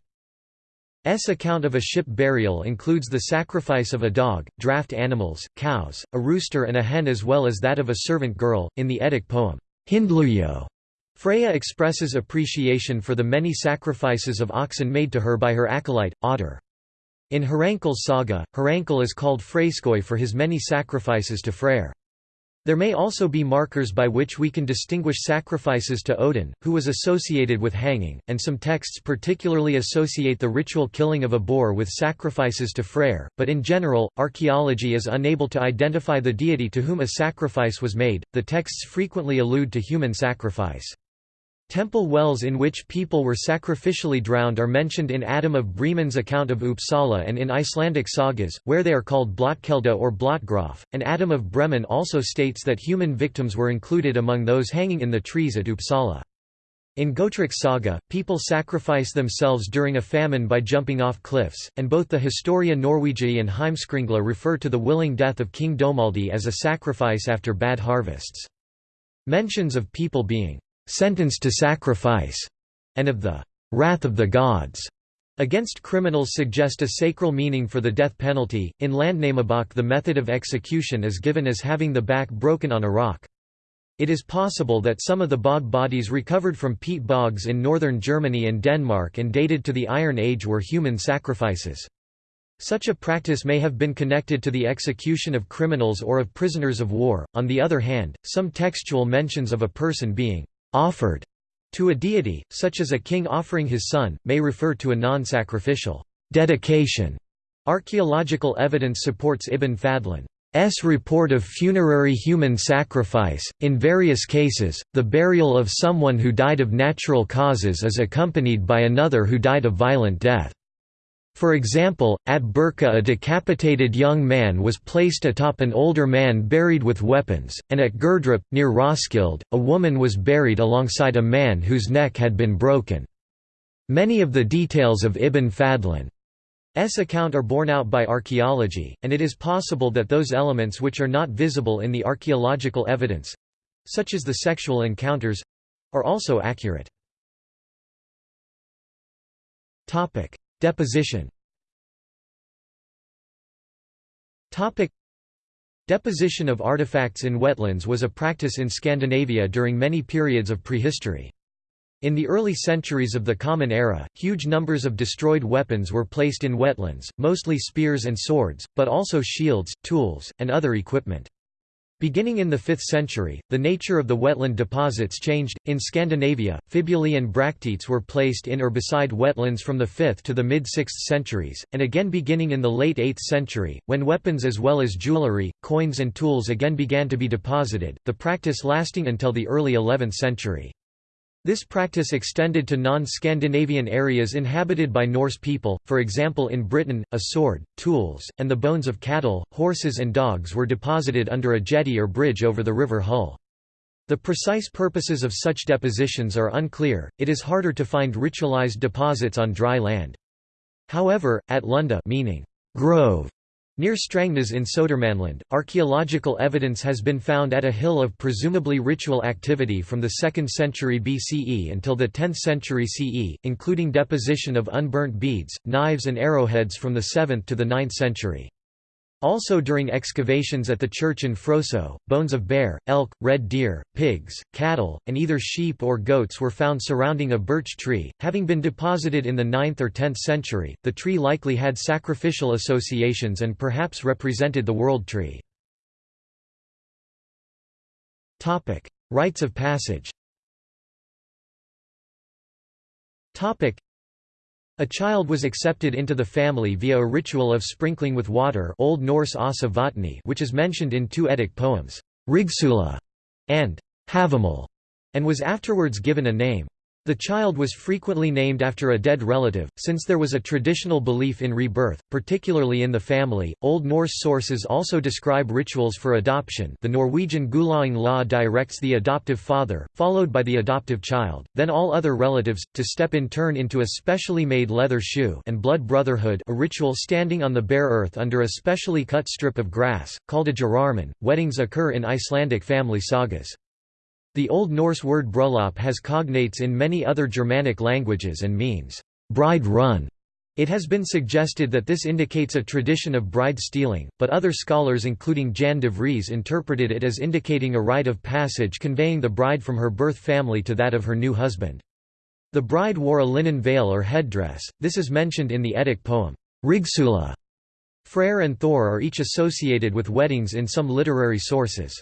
[SPEAKER 1] account of a ship burial includes the sacrifice of a dog, draft animals, cows, a rooster and a hen as well as that of a servant girl, in the Eddic poem, Hyndluljóð. Freya expresses appreciation for the many sacrifices of oxen made to her by her acolyte, Otter. In Hrafnkel's saga, Hrankle is called Freysgoði for his many sacrifices to Freyr. There may also be markers by which we can distinguish sacrifices to Odin, who was associated with hanging, and some texts particularly associate the ritual killing of a boar with sacrifices to Freyr, but in general, archaeology is unable to identify the deity to whom a sacrifice was made. The texts frequently allude to human sacrifice. Temple wells in which people were sacrificially drowned are mentioned in Adam of Bremen's account of Uppsala and in Icelandic sagas, where they are called Blotkelda or Blotgraf, and Adam of Bremen also states that human victims were included among those hanging in the trees at Uppsala. In Gautreks saga, people sacrifice themselves during a famine by jumping off cliffs, and both the Historia Norwegiae and Heimskringla refer to the willing death of King Domaldi as a sacrifice after bad harvests. Mentions of people being sentenced to sacrifice, and of the wrath of the gods against criminals suggest a sacral meaning for the death penalty. In Landnamabok, the method of execution is given as having the back broken on a rock. It is possible that some of the bog bodies recovered from peat bogs in northern Germany and Denmark and dated to the Iron Age were human sacrifices. Such a practice may have been connected to the execution of criminals or of prisoners of war. On the other hand, some textual mentions of a person being offered to a deity, such as a king offering his son, may refer to a non-sacrificial dedication. Archaeological evidence supports Ibn Fadlan's report of funerary human sacrifice. In various cases, the burial of someone who died of natural causes is accompanied by another who died a violent death. For example, at Birka a decapitated young man was placed atop an older man buried with weapons, and at Gerdrup, near Roskilde, a woman was buried alongside a man whose neck had been broken. Many of the details of Ibn Fadlan's account are borne out by archaeology, and it is possible that those elements which are not visible in the archaeological evidence—such as the sexual encounters—are also accurate. Deposition Deposition of artifacts in wetlands was a practice in Scandinavia during many periods of prehistory. In the early centuries of the Common Era, huge numbers of destroyed weapons were placed in wetlands, mostly spears and swords, but also shields, tools, and other equipment. Beginning in the 5th century, the nature of the wetland deposits changed. In Scandinavia, fibulae and bracteates were placed in or beside wetlands from the 5th to the mid 6th centuries, and again beginning in the late 8th century, when weapons as well as jewellery, coins, and tools again began to be deposited, the practice lasting until the early 11th century. This practice extended to non-Scandinavian areas inhabited by Norse people, for example in Britain, a sword, tools, and the bones of cattle, horses and dogs were deposited under a jetty or bridge over the river Hull. The precise purposes of such depositions are unclear, it is harder to find ritualized deposits on dry land. However, at Lunda meaning grove Near Strängnäs in Södermanland, archaeological evidence has been found at a hill of presumably ritual activity from the 2nd century BCE until the 10th century CE, including deposition of unburnt beads, knives and arrowheads from the 7th to the 9th century. Also during excavations at the church in Froso, bones of bear, elk, red deer, pigs, cattle, and either sheep or goats were found surrounding a birch tree. Having been deposited in the 9th or 10th century, the tree likely had sacrificial associations and perhaps represented the world tree. Topic: Rites of passage. Topic: a child was accepted into the family via a ritual of sprinkling with water Old Norse which is mentioned in two Eddic poems, Rígsþula and Havamal, and was afterwards given a name. The child was frequently named after a dead relative, since there was a traditional belief in rebirth, particularly in the family. Old Norse sources also describe rituals for adoption. The Norwegian Gulaþing law directs the adoptive father, followed by the adoptive child, then all other relatives, to step in turn into a specially made leather shoe and blood brotherhood, a ritual standing on the bare earth under a specially cut strip of grass, called a jarðarmen. Weddings occur in Icelandic family sagas. The Old Norse word bryllup has cognates in many other Germanic languages and means, bride run. It has been suggested that this indicates a tradition of bride stealing, but other scholars including Jan de Vries interpreted it as indicating a rite of passage conveying the bride from her birth family to that of her new husband. The bride wore a linen veil or headdress, this is mentioned in the Eddic poem, Rígsþula. Freyr and Thor are each associated with weddings in some literary sources.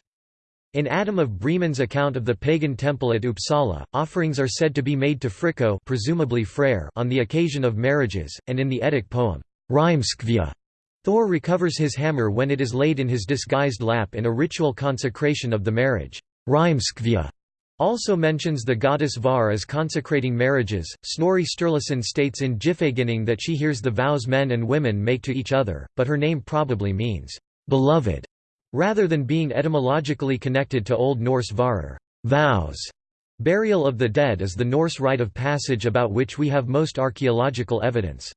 [SPEAKER 1] In Adam of Bremen's account of the pagan temple at Uppsala, offerings are said to be made to Fricco presumably Freyr on the occasion of marriages, and in the Eddic poem, Þrymskviða, Thor recovers his hammer when it is laid in his disguised lap in a ritual consecration of the marriage. Þrymskviða also mentions the goddess Var as consecrating marriages. Snorri Sturluson states in Gylfaginning that she hears the vows men and women make to each other, but her name probably means, beloved. Rather than being etymologically connected to Old Norse varar vows", burial of the dead is the Norse rite of passage about which we have most archaeological evidence.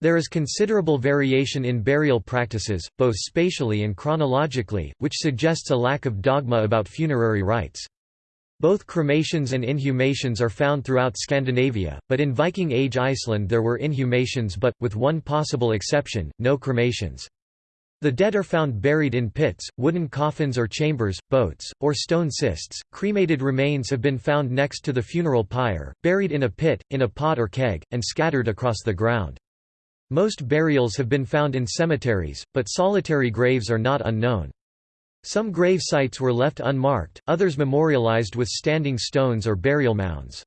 [SPEAKER 1] There is considerable variation in burial practices, both spatially and chronologically, which suggests a lack of dogma about funerary rites. Both cremations and inhumations are found throughout Scandinavia, but in Viking Age Iceland there were inhumations but, with one possible exception, no cremations. The dead are found buried in pits, wooden coffins or chambers, boats, or stone cists. Cremated remains have been found next to the funeral pyre, buried in a pit, in a pot or keg, and scattered across the ground. Most burials have been found in cemeteries, but solitary graves are not unknown. Some grave sites were left unmarked, others memorialized with standing stones or burial mounds.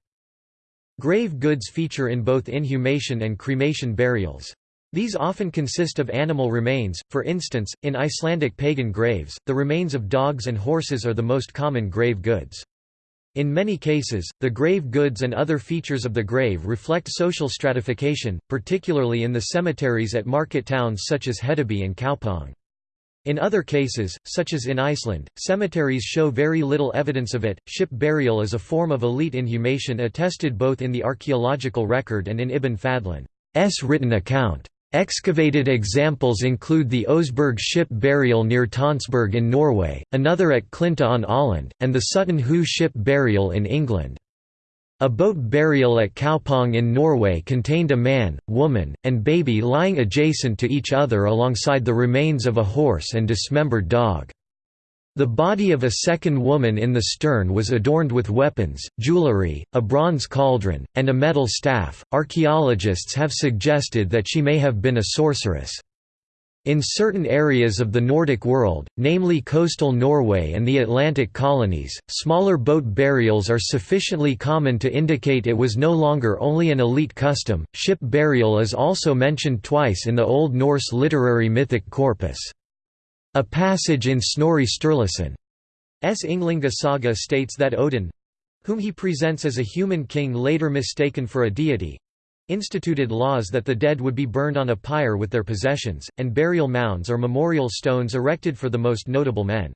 [SPEAKER 1] Grave goods feature in both inhumation and cremation burials. These often consist of animal remains, for instance, in Icelandic pagan graves, the remains of dogs and horses are the most common grave goods. In many cases, the grave goods and other features of the grave reflect social stratification, particularly in the cemeteries at market towns such as Hedeby and Kaupang. In other cases, such as in Iceland, cemeteries show very little evidence of it. Ship burial is a form of elite inhumation attested both in the archaeological record and in Ibn Fadlan's written account. Excavated examples include the Oseberg ship burial near Tonsberg in Norway, another at Klinta on Åland, and the Sutton Hoo ship burial in England. A boat burial at Kaupang in Norway contained a man, woman, and baby lying adjacent to each other alongside the remains of a horse and dismembered dog. The body of a second woman in the stern was adorned with weapons, jewelry, a bronze cauldron, and a metal staff. Archaeologists have suggested that she may have been a sorceress. In certain areas of the Nordic world, namely coastal Norway and the Atlantic colonies, smaller boat burials are sufficiently common to indicate it was no longer only an elite custom. Ship burial is also mentioned twice in the Old Norse literary mythic corpus. A passage in Snorri Sturluson's Ynglinga saga states that Odin—whom he presents as a human king later mistaken for a deity—instituted laws that the dead would be burned on a pyre with their possessions, and burial mounds or memorial stones erected for the most notable men.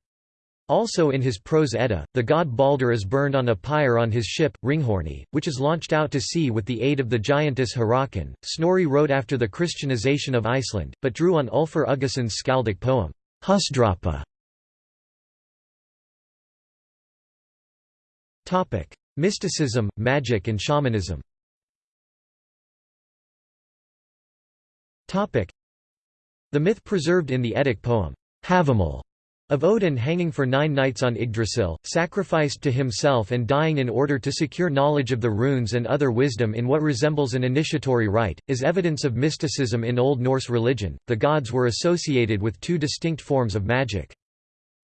[SPEAKER 1] Also in his prose Edda, the god Balder is burned on a pyre on his ship, Ringhorni, which is launched out to sea with the aid of the giantess Hyrrokkin. Snorri wrote after the Christianization of Iceland, but drew on Ulfr Uggason's skaldic poem. Husdrapa. Mysticism, magic and shamanism. The myth preserved in the Eddic poem, Havamal, of Odin hanging for nine nights on Yggdrasil, sacrificed to himself and dying in order to secure knowledge of the runes and other wisdom in what resembles an initiatory rite, is evidence of mysticism in Old Norse religion. The gods were associated with two distinct forms of magic.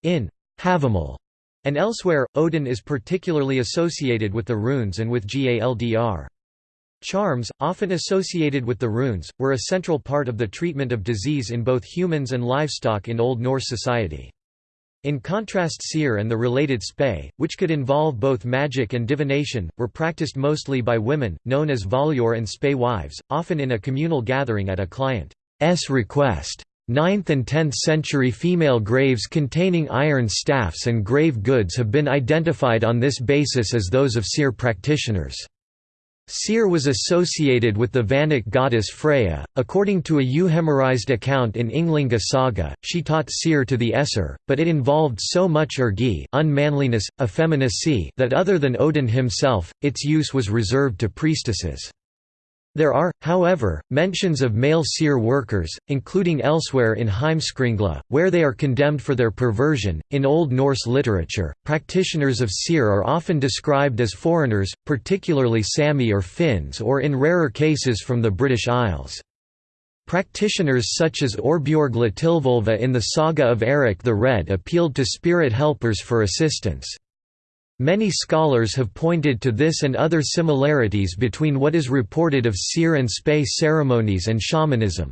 [SPEAKER 1] In Havamal and elsewhere, Odin is particularly associated with the runes and with Galdr. Charms, often associated with the runes, were a central part of the treatment of disease in both humans and livestock in Old Norse society. In contrast seiðr and the related spá, which could involve both magic and divination, were practiced mostly by women, known as voljor and spá wives, often in a communal gathering at a client's request. 9th and 10th century female graves containing iron staffs and grave goods have been identified on this basis as those of seiðr practitioners. Seiðr was associated with the Vanic goddess Freya. According to a euhemerized account in Ynglinga saga, she taught seiðr to the Aesir, but it involved so much ergi unmanliness, effeminacy that other than Odin himself, its use was reserved to priestesses. There are, however, mentions of male seiðr workers, including elsewhere in Heimskringla, where they are condemned for their perversion. In Old Norse literature, practitioners of seiðr are often described as foreigners, particularly Sami or Finns, or in rarer cases from the British Isles. Practitioners such as Orbjorg Latilvolva in the saga of Eric the Red appealed to spirit helpers for assistance. Many scholars have pointed to this and other similarities between what is reported of seiðr and spá ceremonies and shamanism.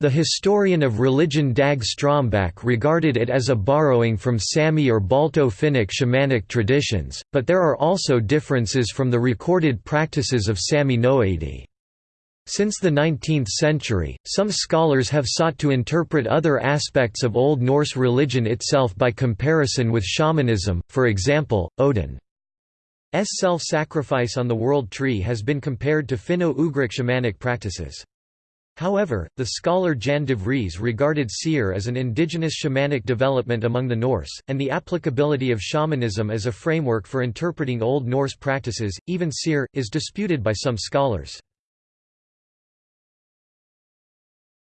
[SPEAKER 1] The historian of religion Dag Strömbäck regarded it as a borrowing from Sami or Balto-Finnic shamanic traditions, but there are also differences from the recorded practices of Sami Noaidi. Since the 19th century, some scholars have sought to interpret other aspects of Old Norse religion itself by comparison with shamanism, for example, Odin's self-sacrifice on the world tree has been compared to Finno-Ugric shamanic practices. However, the scholar Jan de Vries regarded seiðr as an indigenous shamanic development among the Norse, and the applicability of shamanism as a framework for interpreting Old Norse practices, even seiðr, is disputed by some scholars.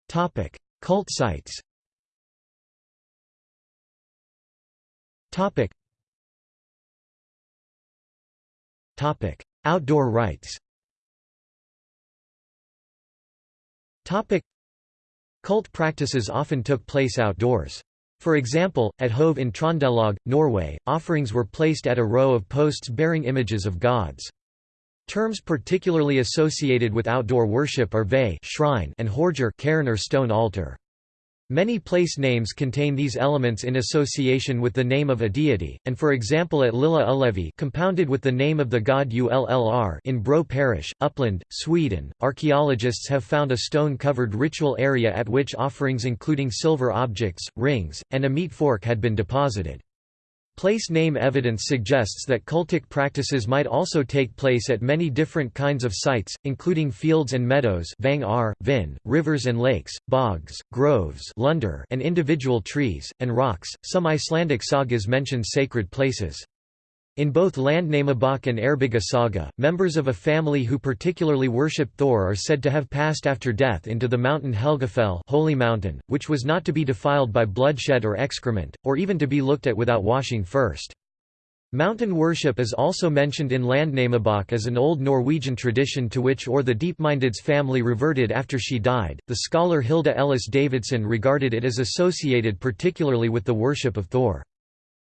[SPEAKER 1] Topic: Cult sites. Topic. Topic: Outdoor rites. Topic: Cult practices often took place outdoors. For example, at Hove in Trondelag, Norway, offerings were placed at a row of posts bearing images of gods. Terms particularly associated with outdoor worship are vé shrine and hörgr cairn or stone altar. Many place names contain these elements in association with the name of a deity, and for example at Lilla Ullevi compounded with the name of the god Ullr in Bro parish, Uppland, Sweden, archaeologists have found a stone-covered ritual area at which offerings including silver objects, rings, and a meat fork had been deposited. Place name evidence suggests that cultic practices might also take place at many different kinds of sites, including fields and meadows vang ar, vin, rivers and lakes, bogs, groves lunder, and individual trees, and rocks. Some Icelandic sagas mention sacred places. In both Landnámabók and Eyrbyggja saga, members of a family who particularly worshipped Thor are said to have passed after death into the mountain Helgafell holy mountain, which was not to be defiled by bloodshed or excrement, or even to be looked at without washing first. Mountain worship is also mentioned in Landnámabók as an old Norwegian tradition to which Auðr the Deepminded's family reverted after she died. The scholar Hilda Ellis Davidson regarded it as associated particularly with the worship of Thor.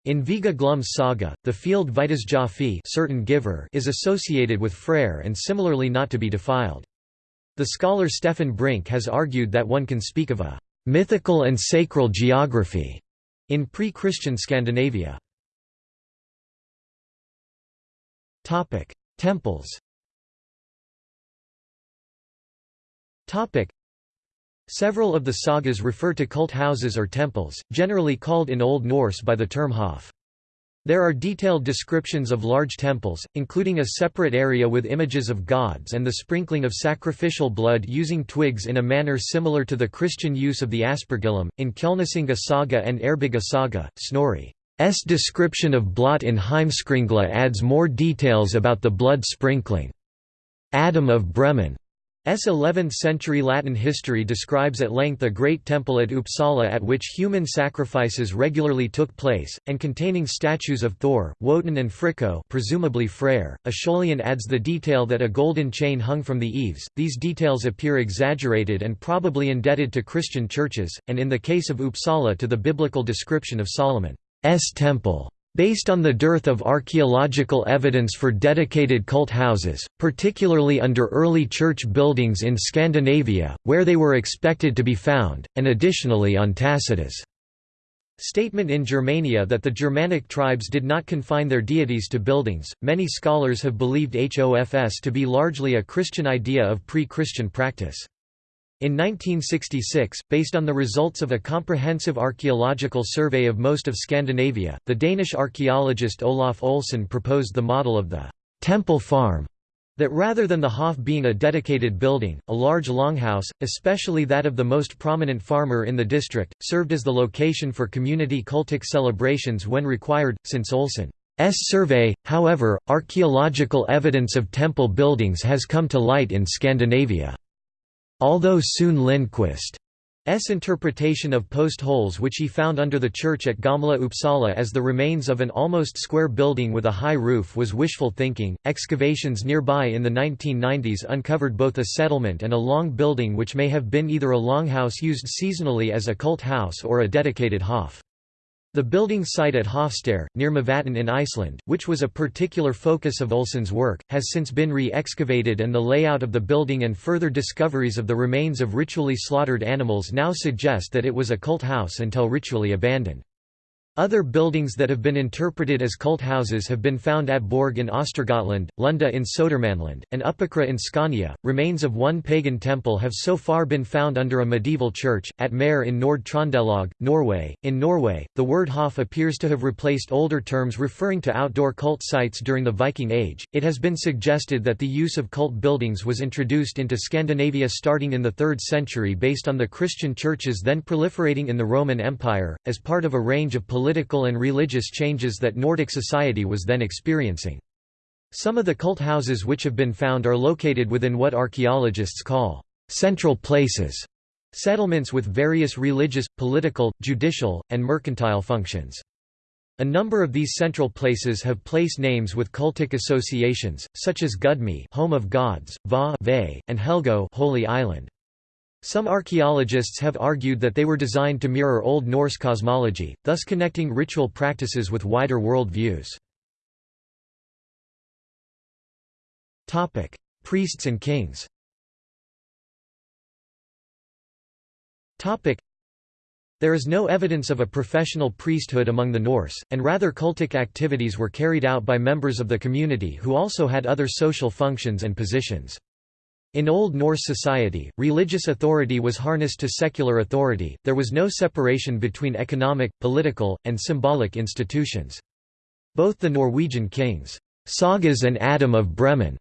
[SPEAKER 1] In Viga Glum's saga, the field Vitazgjafi certain giver is associated with Freyr and similarly not to be defiled. The scholar Stefan Brink has argued that one can speak of a mythical and sacral geography in pre-Christian Scandinavia. Temples Several of the sagas refer to cult houses or temples, generally called in Old Norse by the term hof. There are detailed descriptions of large temples, including a separate area with images of gods and the sprinkling of sacrificial blood using twigs in a manner similar to the Christian use of the aspergillum. In Kjalnesinga saga and Eyrbyggja saga, Snorri's description of blot in Heimskringla adds more details about the blood sprinkling. Adam of Bremen 11th-century Latin history describes at length a great temple at Uppsala at which human sacrifices regularly took place, and containing statues of Thor, Wotan and Fricco presumably Freyr. Aescholian adds the detail that a golden chain hung from the eaves, these details appear exaggerated and probably indebted to Christian churches, and in the case of Uppsala to the biblical description of Solomon's temple. Based on the dearth of archaeological evidence for dedicated cult houses, particularly under early church buildings in Scandinavia, where they were expected to be found, and additionally on Tacitus' statement in Germania that the Germanic tribes did not confine their deities to buildings, many scholars have believed HOFS to be largely a Christian idea of pre-Christian practice. In 1966, based on the results of a comprehensive archaeological survey of most of Scandinavia, the Danish archaeologist Olaf Olsen proposed the model of the «temple farm» that rather than the Hof being a dedicated building, a large longhouse, especially that of the most prominent farmer in the district, served as the location for community cultic celebrations when required. Since Olsen's survey, however, archaeological evidence of temple buildings has come to light in Scandinavia. Although Sune Lindqvist's interpretation of post holes which he found under the church at Gamla Uppsala as the remains of an almost square building with a high roof was wishful thinking, excavations nearby in the 1990s uncovered both a settlement and a long building which may have been either a longhouse used seasonally as a cult house or a dedicated hof. The building site at Hofstaðir, near Mývatn in Iceland, which was a particular focus of Olsen's work, has since been re-excavated and the layout of the building and further discoveries of the remains of ritually slaughtered animals now suggest that it was a cult house until ritually abandoned. Other buildings that have been interpreted as cult houses have been found at Borg in Östergötland, Lunda in Södermanland, and Uppåkra in Scania. Remains of one pagan temple have so far been found under a medieval church, at Mære in Nord-Trøndelag, Norway. In Norway, the word hof appears to have replaced older terms referring to outdoor cult sites during the Viking Age. It has been suggested that the use of cult buildings was introduced into Scandinavia starting in the 3rd century based on the Christian churches then proliferating in the Roman Empire, as part of a range of political political and religious changes that Nordic society was then experiencing. Some of the cult houses which have been found are located within what archaeologists call central places, settlements with various religious, political, judicial, and mercantile functions. A number of these central places have place names with cultic associations, such as Gudme home of gods, Va and Helgo Holy Island. Some archaeologists have argued that they were designed to mirror Old Norse cosmology, thus connecting ritual practices with wider world views. Priests and kings there is no evidence of a professional priesthood among the Norse, and rather cultic activities were carried out by members of the community who also had other social functions and positions. In Old Norse society, religious authority was harnessed to secular authority, there was no separation between economic, political, and symbolic institutions. Both the Norwegian kings, Sagas and Adam of Bremen's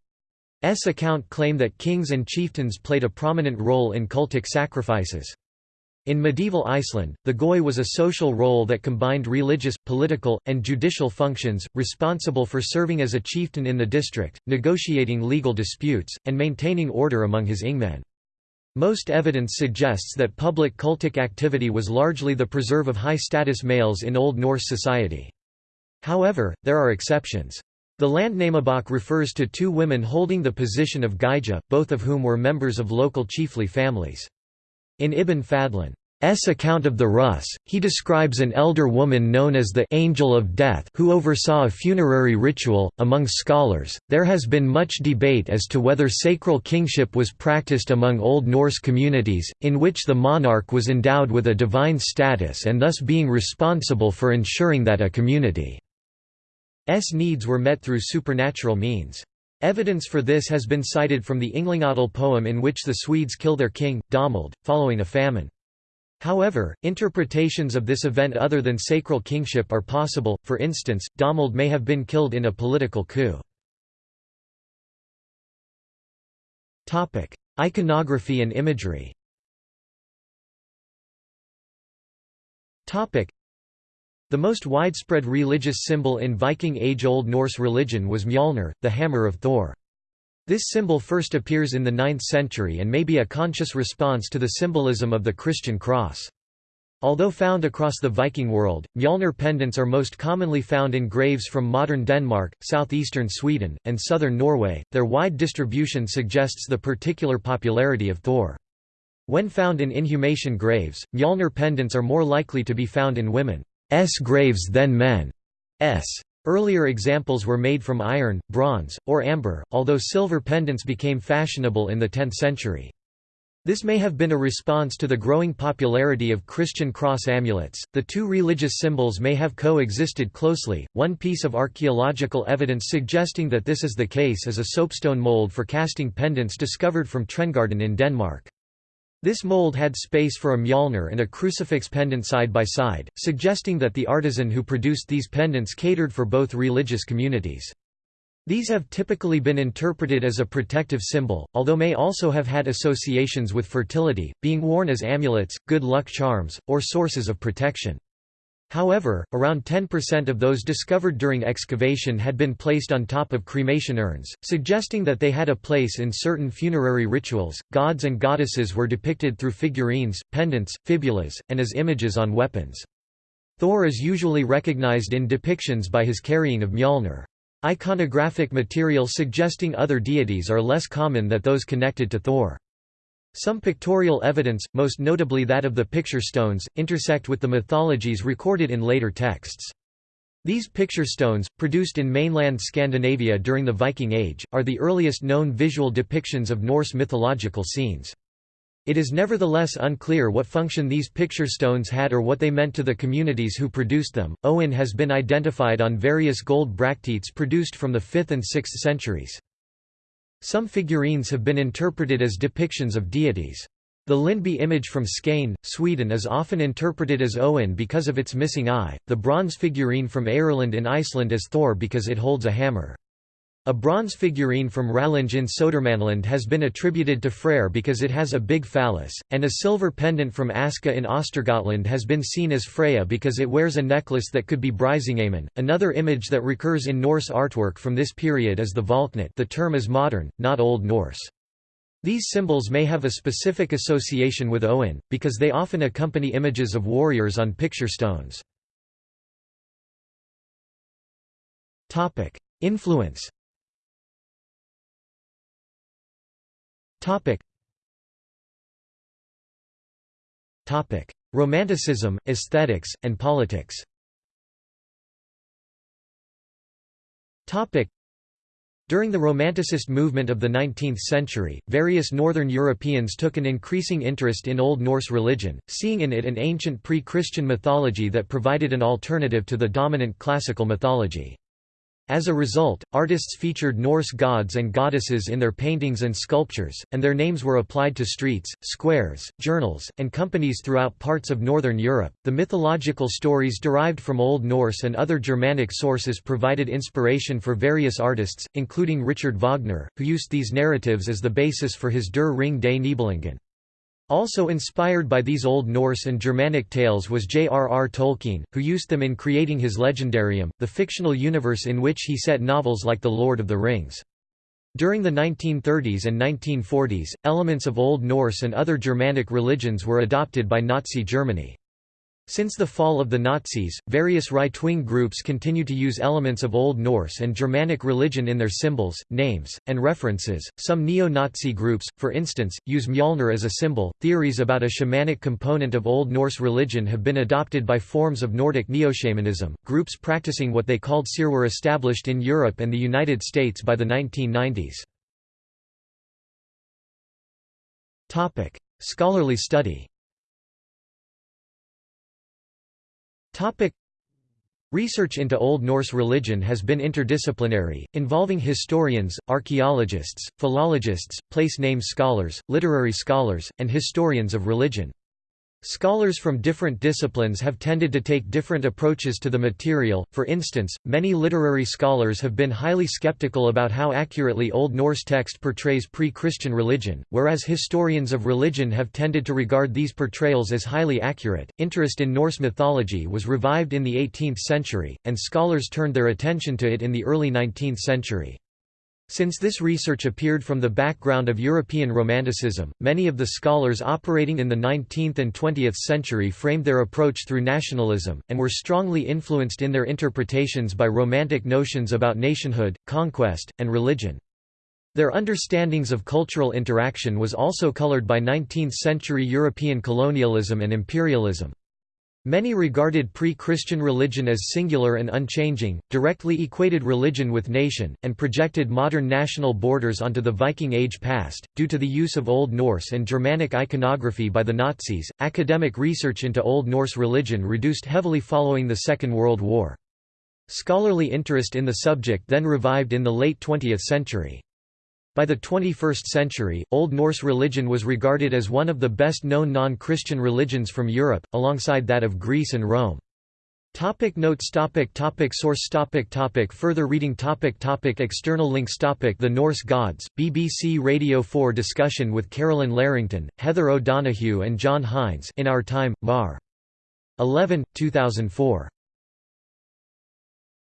[SPEAKER 1] account claim that kings and chieftains played a prominent role in cultic sacrifices. In medieval Iceland, the goði was a social role that combined religious, political, and judicial functions, responsible for serving as a chieftain in the district, negotiating legal disputes, and maintaining order among his ingmen. Most evidence suggests that public cultic activity was largely the preserve of high-status males in Old Norse society. However, there are exceptions. The Landnamabok refers to two women holding the position of gyðja, both of whom were members of local chiefly families. In Ibn Fadlan's account of the Rus, he describes an elder woman known as the Angel of Death who oversaw a funerary ritual. Among scholars, there has been much debate as to whether sacral kingship was practiced among Old Norse communities, in which the monarch was endowed with a divine status and thus being responsible for ensuring that a community's needs were met through supernatural means. Evidence for this has been cited from the Ynglingatal poem in which the Swedes kill their king, Domald, following a famine. However, interpretations of this event other than sacral kingship are possible, for instance, Domald may have been killed in a political coup. Iconography and imagery the most widespread religious symbol in Viking Age Old Norse religion was Mjolnir, the hammer of Thor. This symbol first appears in the 9th century and may be a conscious response to the symbolism of the Christian cross. Although found across the Viking world, Mjolnir pendants are most commonly found in graves from modern Denmark, southeastern Sweden, and southern Norway. Their wide distribution suggests the particular popularity of Thor. When found in inhumation graves, Mjolnir pendants are more likely to be found in women's graves than S. Earlier examples were made from iron, bronze, or amber, although silver pendants became fashionable in the 10th century. This may have been a response to the growing popularity of Christian cross amulets. The two religious symbols may have coexisted closely. One piece of archaeological evidence suggesting that this is the case is a soapstone mold for casting pendants discovered from Trendgården in Denmark. This mold had space for a Mjolnir and a crucifix pendant side by side, suggesting that the artisan who produced these pendants catered for both religious communities. These have typically been interpreted as a protective symbol, although may also have had associations with fertility, being worn as amulets, good luck charms, or sources of protection. However, around 10% of those discovered during excavation had been placed on top of cremation urns, suggesting that they had a place in certain funerary rituals. Gods and goddesses were depicted through figurines, pendants, fibulas, and as images on weapons. Thor is usually recognized in depictions by his carrying of Mjolnir. Iconographic material suggesting other deities are less common than those connected to Thor. Some pictorial evidence, most notably that of the picture stones, intersect with the mythologies recorded in later texts. These picture stones, produced in mainland Scandinavia during the Viking Age, are the earliest known visual depictions of Norse mythological scenes. It is nevertheless unclear what function these picture stones had or what they meant to the communities who produced them. Owen has been identified on various gold bracteates produced from the 5th and 6th centuries. Some figurines have been interpreted as depictions of deities. The Lindby image from Skane, Sweden is often interpreted as Owen because of its missing eye, the bronze figurine from Eyrland in Iceland as Thor because it holds a hammer. A bronze figurine from Rallinge in Södermanland has been attributed to Freyr because it has a big phallus, and a silver pendant from Aska in Östergötland has been seen as Freya because it wears a necklace that could be Brisingamen. Another image that recurs in Norse artwork from this period is the Valknut the term is modern, not Old Norse. These symbols may have a specific association with Owen, because they often accompany images of warriors on picture stones. Influence Topic. Topic: Romanticism, aesthetics, and politics. Topic. During the Romanticist movement of the 19th century, various Northern Europeans took an increasing interest in Old Norse religion, seeing in it an ancient pre-Christian mythology that provided an alternative to the dominant classical mythology. As a result, artists featured Norse gods and goddesses in their paintings and sculptures, and their names were applied to streets, squares, journals, and companies throughout parts of northern Europe. The mythological stories derived from Old Norse and other Germanic sources provided inspiration for various artists, including Richard Wagner, who used these narratives as the basis for his Der Ring des Nibelungen. Also inspired by these Old Norse and Germanic tales was J.R.R. Tolkien, who used them in creating his Legendarium, the fictional universe in which he set novels like The Lord of the Rings. During the 1930s and 1940s, elements of Old Norse and other Germanic religions were adopted by Nazi Germany. Since the fall of the Nazis, various right-wing groups continue to use elements of Old Norse and Germanic religion in their symbols, names, and references. Some neo-Nazi groups, for instance, use Mjolnir as a symbol. Theories about a shamanic component of Old Norse religion have been adopted by forms of Nordic neo-shamanism. Groups practicing what they called Seiðr were established in Europe and the United States by the 1990s. Topic: Scholarly study. Topic Research into Old Norse religion has been interdisciplinary, involving historians, archaeologists, philologists, place name scholars, literary scholars, and historians of religion. Scholars from different disciplines have tended to take different approaches to the material, for instance, many literary scholars have been highly skeptical about how accurately Old Norse text portrays pre-Christian religion, whereas historians of religion have tended to regard these portrayals as highly accurate. Interest in Norse mythology was revived in the 18th century, and scholars turned their attention to it in the early 19th century. Since this research appeared from the background of European Romanticism, many of the scholars operating in the 19th and 20th century framed their approach through nationalism, and were strongly influenced in their interpretations by Romantic notions about nationhood, conquest, and religion. Their understandings of cultural interaction was also colored by 19th-century European colonialism and imperialism. Many regarded pre-Christian religion as singular and unchanging, directly equated religion with nation, and projected modern national borders onto the Viking Age past. Due to the use of Old Norse and Germanic iconography by the Nazis, academic research into Old Norse religion reduced heavily following the Second World War. Scholarly interest in the subject then revived in the late 20th century. By the 21st century, Old Norse religion was regarded as one of the best-known non-Christian religions from Europe, alongside that of Greece and Rome. Topic notes topic topic Source topic topic Further reading topic topic External links topic The Norse Gods, BBC Radio 4 discussion with Carolyn Larrington, Heather O'Donoghue and John Hines in Our Time, Var. 11, 2004.